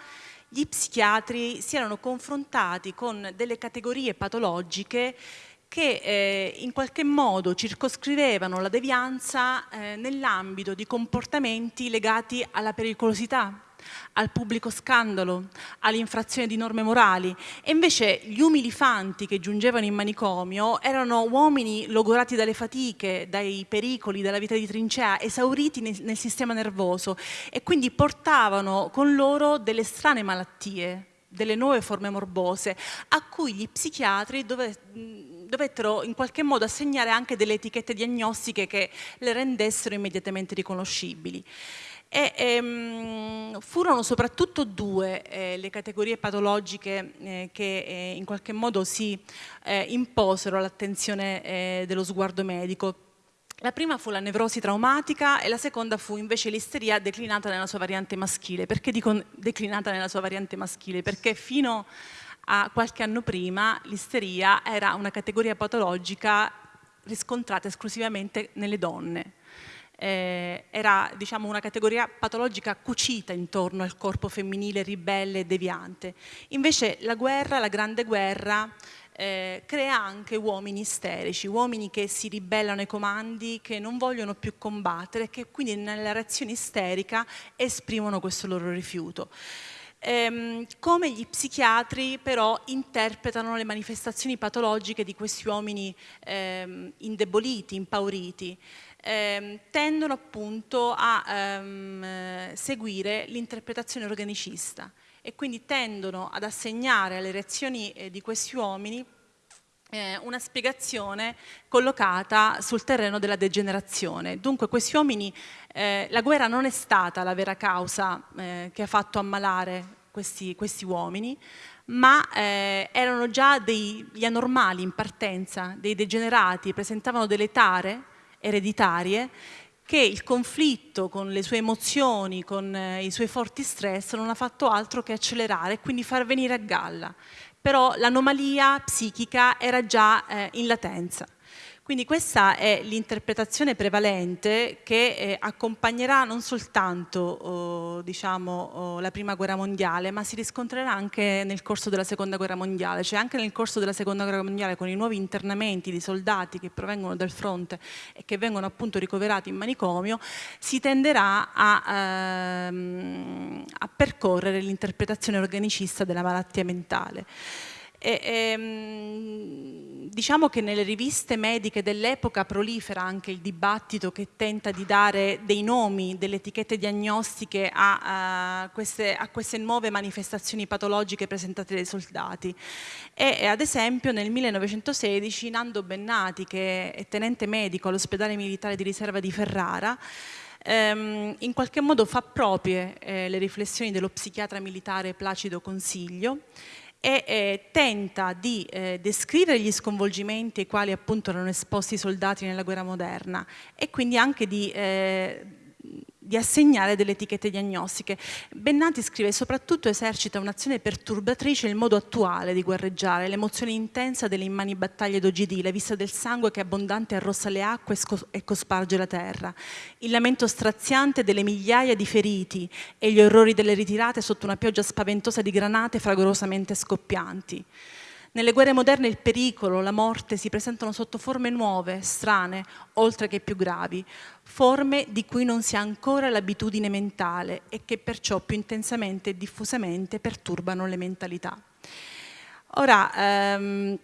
gli psichiatri si erano confrontati con delle categorie patologiche che eh, in qualche modo circoscrivevano la devianza eh, nell'ambito di comportamenti legati alla pericolosità, al pubblico scandalo, all'infrazione di norme morali e invece gli umili fanti che giungevano in manicomio erano uomini logorati dalle fatiche, dai pericoli, dalla vita di trincea, esauriti nel, nel sistema nervoso e quindi portavano con loro delle strane malattie, delle nuove forme morbose a cui gli psichiatri dove, dovettero in qualche modo assegnare anche delle etichette diagnostiche che le rendessero immediatamente riconoscibili. E, ehm, furono soprattutto due eh, le categorie patologiche eh, che eh, in qualche modo si eh, imposero all'attenzione eh, dello sguardo medico. La prima fu la nevrosi traumatica e la seconda fu invece l'isteria declinata nella sua variante maschile. Perché dico declinata nella sua variante maschile? Perché fino a qualche anno prima l'isteria era una categoria patologica riscontrata esclusivamente nelle donne eh, era diciamo, una categoria patologica cucita intorno al corpo femminile ribelle e deviante. Invece la guerra, la grande guerra, eh, crea anche uomini isterici, uomini che si ribellano ai comandi, che non vogliono più combattere, che quindi nella reazione isterica esprimono questo loro rifiuto. ehm, come gli psichiatri però interpretano le manifestazioni patologiche di questi uomini ehm, indeboliti, impauriti. Ehm, tendono appunto a ehm, seguire l'interpretazione organicista e quindi tendono ad assegnare alle reazioni eh, di questi uomini eh, una spiegazione collocata sul terreno della degenerazione. Dunque questi uomini, eh, la guerra non è stata la vera causa eh, che ha fatto ammalare questi, questi uomini, ma eh, erano già degli anormali in partenza, dei degenerati, presentavano delle tare ereditarie che il conflitto con le sue emozioni, con eh, i suoi forti stress non ha fatto altro che accelerare e quindi far venire a galla però l'anomalia psichica era già eh, in latenza. Quindi questa è l'interpretazione prevalente che eh, accompagnerà non soltanto oh, diciamo, oh, la prima guerra mondiale, ma si riscontrerà anche nel corso della seconda guerra mondiale, cioè anche nel corso della seconda guerra mondiale con i nuovi internamenti di soldati che provengono dal fronte e che vengono appunto ricoverati in manicomio, si tenderà a, ehm, a percorrere l'interpretazione organicista della malattia mentale. E, ehm, diciamo che nelle riviste mediche dell'epoca prolifera anche il dibattito che tenta di dare dei nomi, delle etichette diagnostiche a, a, queste, a queste, nuove manifestazioni patologiche presentate dai soldati. E, e ad esempio nel 1916 Nando Bennati, che è tenente medico all'ospedale militare di riserva di Ferrara, ehm, in qualche modo fa proprie eh, le riflessioni dello psichiatra militare Placido Consiglio e eh, tenta di eh, descrivere gli sconvolgimenti ai quali appunto erano esposti i soldati nella guerra moderna e quindi anche di eh, di assegnare delle etichette diagnostiche. Bennati scrive soprattutto esercita un'azione perturbatrice il modo attuale di guerreggiare, l'emozione intensa delle immani battaglie d'OGD, la vista del sangue che abbondante arrossa le acque e cosparge la terra, il lamento straziante delle migliaia di feriti e gli orrori delle ritirate sotto una pioggia spaventosa di granate fragorosamente scoppianti. Nelle guerre moderne il pericolo, la morte si presentano sotto forme nuove, strane, oltre che più gravi, forme di cui non si ha ancora l'abitudine mentale e che perciò più intensamente e diffusamente perturbano le mentalità. Ora, ehm,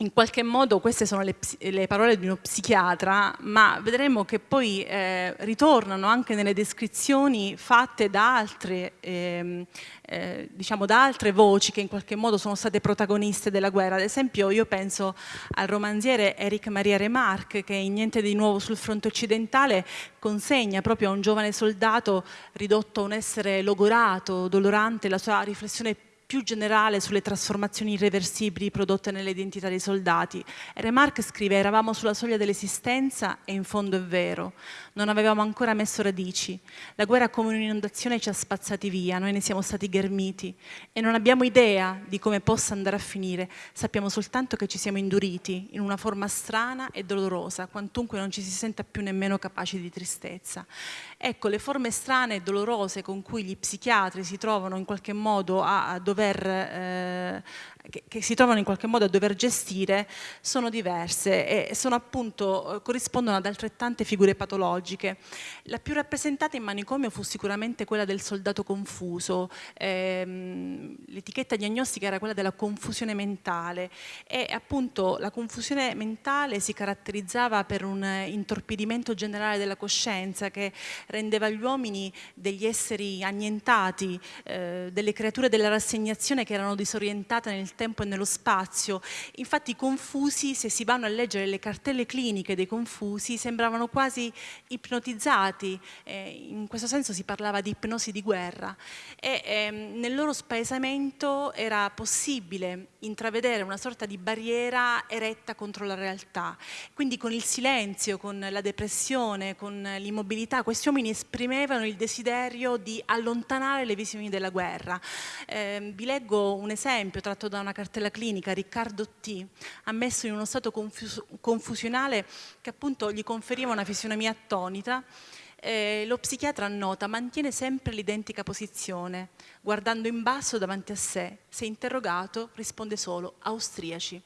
in qualche modo queste sono le, le, parole di uno psichiatra, ma vedremo che poi eh, ritornano anche nelle descrizioni fatte da altre, eh, eh, diciamo da altre voci che in qualche modo sono state protagoniste della guerra. Ad esempio io penso al romanziere Eric Maria Remarque che in Niente di nuovo sul fronte occidentale consegna proprio a un giovane soldato ridotto a un essere logorato, dolorante, la sua riflessione più generale sulle trasformazioni irreversibili prodotte nell'identità dei soldati. Remarque scrive eravamo sulla soglia dell'esistenza e in fondo è vero, non avevamo ancora messo radici. La guerra come un'inondazione ci ha spazzati via, noi ne siamo stati ghermiti e non abbiamo idea di come possa andare a finire, sappiamo soltanto che ci siamo induriti in una forma strana e dolorosa, quantunque non ci si senta più nemmeno capaci di tristezza. Ecco, le forme strane e dolorose con cui gli psichiatri si trovano in qualche modo a, a dover eh, che, che, si trovano in qualche modo a dover gestire sono diverse e sono appunto, eh, corrispondono ad altrettante figure patologiche. La più rappresentata in manicomio fu sicuramente quella del soldato confuso, ehm, l'etichetta diagnostica era quella della confusione mentale e appunto la confusione mentale si caratterizzava per un intorpidimento generale della coscienza che rendeva gli uomini degli esseri annientati, eh, delle creature della rassegnazione che erano disorientate nel tempo e nello spazio. Infatti i confusi, se si vanno a leggere le cartelle cliniche dei confusi, sembravano quasi ipnotizzati, eh, in questo senso si parlava di ipnosi di guerra e ehm, nel loro spaesamento era possibile intravedere una sorta di barriera eretta contro la realtà. Quindi con il silenzio, con la depressione, con l'immobilità, questi uomini esprimevano il desiderio di allontanare le visioni della guerra. Eh, vi leggo un esempio tratto da una cartella clinica, Riccardo T, ammesso in uno stato confus confusionale che appunto gli conferiva una fisionomia attonita, eh, lo psichiatra annota, mantiene sempre l'identica posizione, guardando in basso davanti a sé. Se interrogato risponde solo austriaci.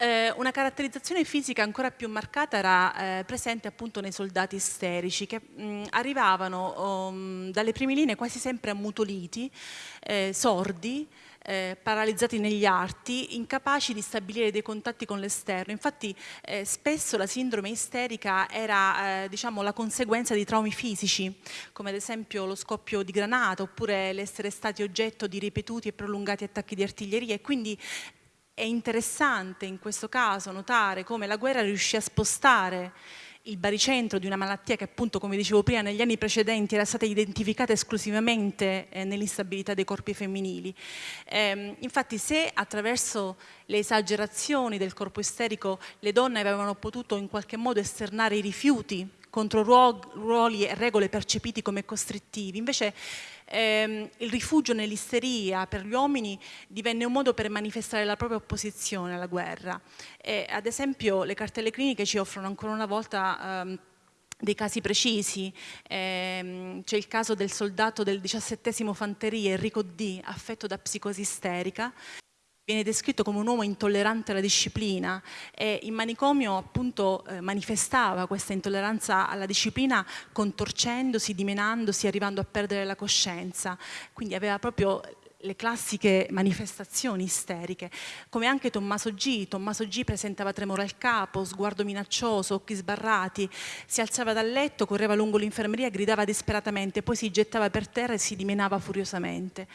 Eh, una caratterizzazione fisica ancora più marcata era eh, presente appunto nei soldati isterici che mh, arrivavano um, dalle prime linee quasi sempre ammutoliti, eh, sordi, eh, paralizzati negli arti, incapaci di stabilire dei contatti con l'esterno. Infatti eh, spesso la sindrome isterica era eh, diciamo, la conseguenza di traumi fisici, come ad esempio lo scoppio di granata oppure l'essere stati oggetto di ripetuti e prolungati attacchi di artiglieria e quindi è interessante in questo caso notare come la guerra riuscì a spostare il baricentro di una malattia che appunto, come dicevo prima, negli anni precedenti era stata identificata esclusivamente eh, nell'instabilità dei corpi femminili. Eh, infatti se attraverso le esagerazioni del corpo isterico le donne avevano potuto in qualche modo esternare i rifiuti contro ruoli e regole percepiti come costrittivi, invece ehm, il rifugio nell'isteria per gli uomini divenne un modo per manifestare la propria opposizione alla guerra. E, ad esempio le cartelle cliniche ci offrono ancora una volta ehm, dei casi precisi, ehm, c'è il caso del soldato del 17 Fanteria Enrico D, affetto da psicosi isterica, viene descritto come un uomo intollerante alla disciplina e in manicomio appunto eh, manifestava questa intolleranza alla disciplina contorcendosi, dimenandosi, arrivando a perdere la coscienza. Quindi aveva proprio le classiche manifestazioni isteriche, come anche Tommaso G. Tommaso G presentava tremore al capo, sguardo minaccioso, occhi sbarrati, si alzava dal letto, correva lungo l'infermeria, gridava disperatamente, poi si gettava per terra e si dimenava furiosamente.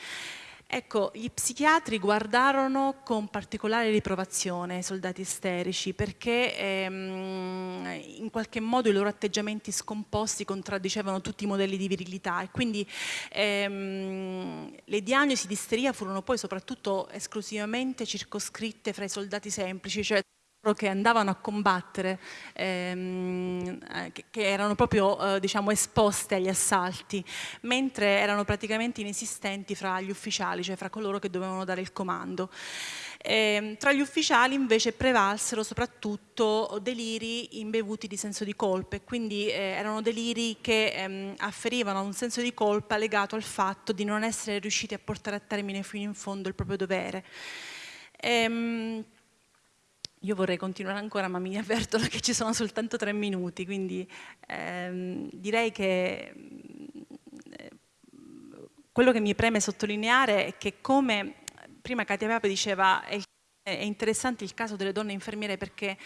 Ecco, gli psichiatri guardarono con particolare riprovazione i soldati isterici perché ehm, in qualche modo i loro atteggiamenti scomposti contraddicevano tutti i modelli di virilità e quindi ehm, le diagnosi di isteria furono poi soprattutto esclusivamente circoscritte fra i soldati semplici, cioè che andavano a combattere, ehm, che, che, erano proprio eh, diciamo, esposte agli assalti, mentre erano praticamente inesistenti fra gli ufficiali, cioè fra coloro che dovevano dare il comando. Eh, tra gli ufficiali invece prevalsero soprattutto deliri imbevuti di senso di colpa e quindi eh, erano deliri che ehm, afferivano un senso di colpa legato al fatto di non essere riusciti a portare a termine fino in fondo il proprio dovere. Ehm, io vorrei continuare ancora, ma mi avvertono [laughs] che ci sono soltanto tre minuti, quindi ehm, direi che eh, quello che mi preme sottolineare è che come prima Katia Pape diceva è, è interessante il caso delle donne infermiere perché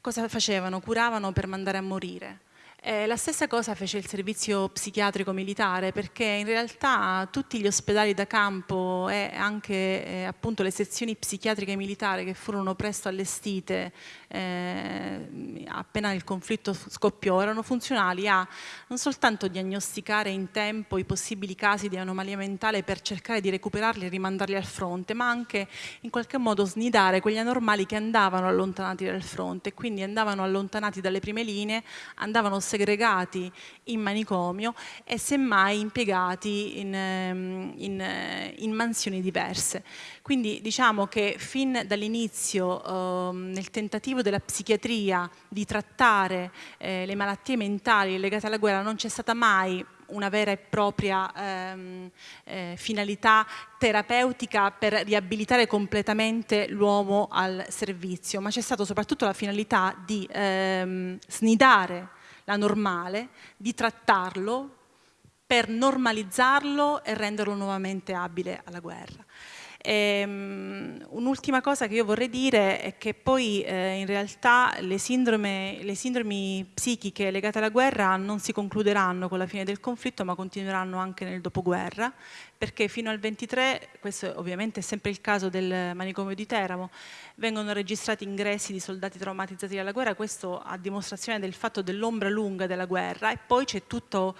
cosa facevano? Curavano per mandare a morire eh, la stessa cosa fece il servizio psichiatrico militare perché in realtà tutti gli ospedali da campo e anche eh, appunto le sezioni psichiatriche militari che furono presto allestite eh, appena il conflitto scoppiò erano funzionali a non soltanto diagnosticare in tempo i possibili casi di anomalia mentale per cercare di recuperarli e rimandarli al fronte ma anche in qualche modo snidare quegli anormali che andavano allontanati dal fronte. Quindi andavano allontanati dalle prime linee andavano segregati in manicomio e semmai impiegati in, ehm, in, eh, in mansioni diverse. Quindi diciamo che fin dall'inizio eh, nel tentativo della psichiatria di trattare eh, le malattie mentali legate alla guerra non c'è stata mai una vera e propria ehm, eh, finalità terapeutica per riabilitare completamente l'uomo al servizio, ma c'è stata soprattutto la finalità di ehm, snidare la normale, di trattarlo per normalizzarlo e renderlo nuovamente abile alla guerra. Ehm, un'ultima cosa che io vorrei dire è che poi eh, in realtà le, sindrome, le, sindromi psichiche legate alla guerra non si concluderanno con la fine del conflitto ma continueranno anche nel dopoguerra perché fino al 23, questo ovviamente è sempre il caso del manicomio di Teramo, vengono registrati ingressi di soldati traumatizzati dalla guerra, questo a dimostrazione del fatto dell'ombra lunga della guerra. E poi c'è tutto,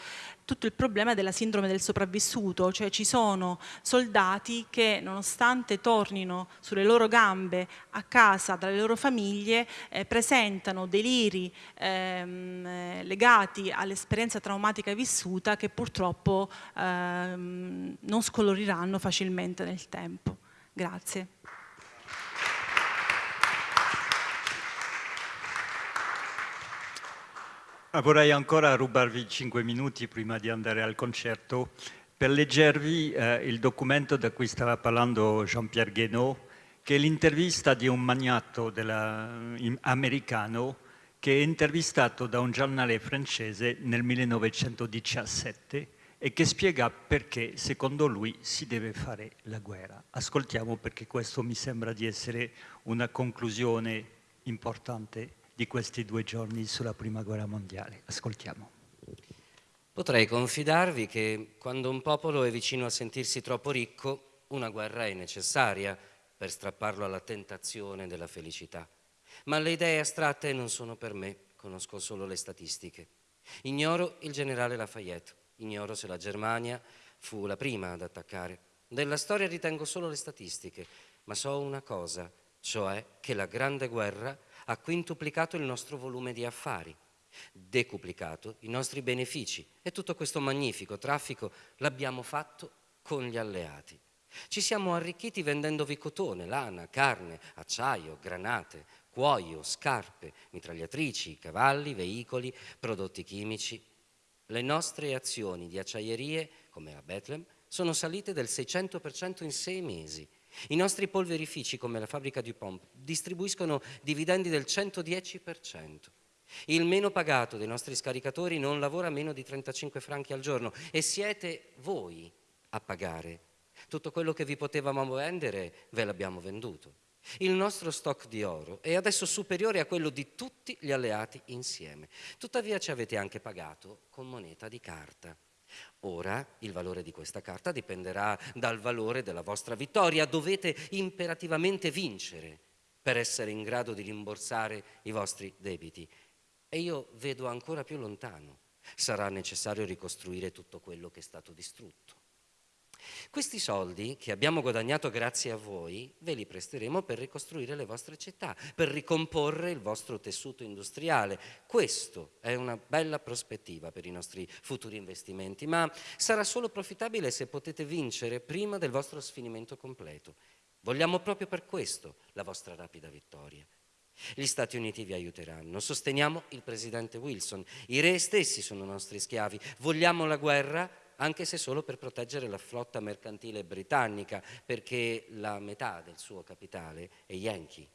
tutto il problema della sindrome del sopravvissuto, cioè ci sono soldati che nonostante tornino sulle loro gambe a casa dalle loro famiglie eh, presentano deliri ehm, legati all'esperienza traumatica vissuta che purtroppo ehm, non scoloriranno facilmente nel tempo. Grazie. Vorrei ancora rubarvi 5 minuti prima di andare al concerto per leggervi eh, il documento da cui stava parlando Jean-Pierre Guénaud che è l'intervista di un magnato della, americano che è intervistato da un giornale francese nel 1917 e che spiega perché secondo lui si deve fare la guerra. Ascoltiamo perché questo mi sembra di essere una conclusione importante di questi due giorni sulla prima guerra mondiale. Ascoltiamo. Potrei confidarvi che quando un popolo è vicino a sentirsi troppo ricco, una guerra è necessaria per strapparlo alla tentazione della felicità. Ma le idee astratte non sono per me, conosco solo le statistiche. Ignoro il generale Lafayette, Ignoro se la Germania fu la prima ad attaccare. Della storia ritengo solo le statistiche, ma so una cosa, cioè che la Grande Guerra ha quintuplicato il nostro volume di affari, decuplicato i nostri benefici e tutto questo magnifico traffico l'abbiamo fatto con gli alleati. Ci siamo arricchiti vendendovi cotone, lana, carne, acciaio, granate, cuoio, scarpe, mitragliatrici, cavalli, veicoli, prodotti chimici le nostre azioni di acciaierie, come la Bethlehem, sono salite del 600% in sei mesi. I nostri polverifici, come la fabbrica DuPont, distribuiscono dividendi del 110%. Il meno pagato dei nostri scaricatori non lavora meno di 35 franchi al giorno e siete voi a pagare. Tutto quello che vi potevamo vendere ve l'abbiamo venduto. Il nostro stock di oro è adesso superiore a quello di tutti gli alleati insieme. Tuttavia ci avete anche pagato con moneta di carta. Ora il valore di questa carta dipenderà dal valore della vostra vittoria. Dovete imperativamente vincere per essere in grado di rimborsare i vostri debiti. E io vedo ancora più lontano. Sarà necessario ricostruire tutto quello che è stato distrutto. Questi soldi che abbiamo guadagnato grazie a voi ve li presteremo per ricostruire le vostre città, per ricomporre il vostro tessuto industriale. Questo è una bella prospettiva per i nostri futuri investimenti, ma sarà solo profitabile se potete vincere prima del vostro sfinimento completo. Vogliamo proprio per questo la vostra rapida vittoria. Gli Stati Uniti vi aiuteranno, sosteniamo il presidente Wilson, i re stessi sono nostri schiavi, vogliamo la guerra, anche se solo per proteggere la flotta mercantile britannica, perché la metà del suo capitale è Yankee.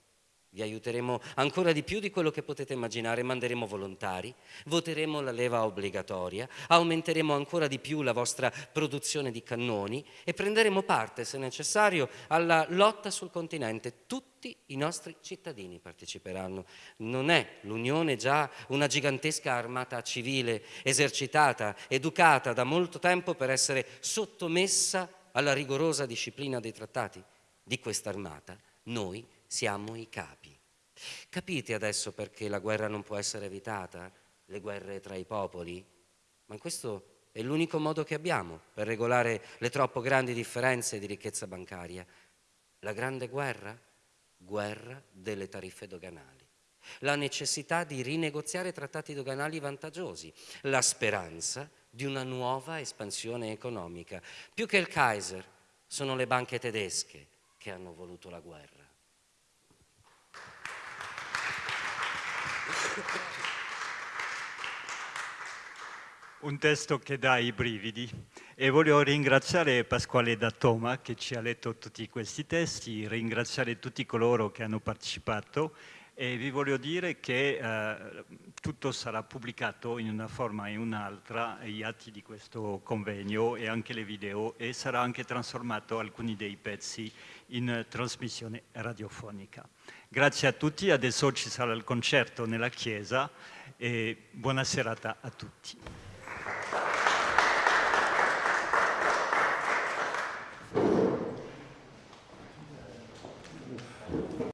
Vi aiuteremo ancora di più di quello che potete immaginare, manderemo volontari, voteremo la leva obbligatoria, aumenteremo ancora di più la vostra produzione di cannoni e prenderemo parte, se necessario, alla lotta sul continente. Tutti i nostri cittadini parteciperanno. Non è l'Unione già una gigantesca armata civile, esercitata, educata da molto tempo per essere sottomessa alla rigorosa disciplina dei trattati? Di questa armata noi siamo i capi. Capite adesso perché la guerra non può essere evitata, le guerre tra i popoli? Ma questo è l'unico modo che abbiamo per regolare le troppo grandi differenze di ricchezza bancaria. La grande guerra? Guerra delle tariffe doganali. La necessità di rinegoziare trattati doganali vantaggiosi. La speranza di una nuova espansione economica. Più che il Kaiser, sono le banche tedesche che hanno voluto la guerra. Un testo che dà i brividi. E voglio ringraziare Pasquale Dattoma che ci ha letto tutti questi testi, ringraziare tutti coloro che hanno partecipato e vi voglio dire che eh, tutto sarà pubblicato in una forma in un'altra, gli atti di questo convegno e anche le video e sarà anche trasformato alcuni dei pezzi in trasmissione radiofonica. Grazie a tutti, adesso ci sarà il concerto nella chiesa e buona serata a tutti.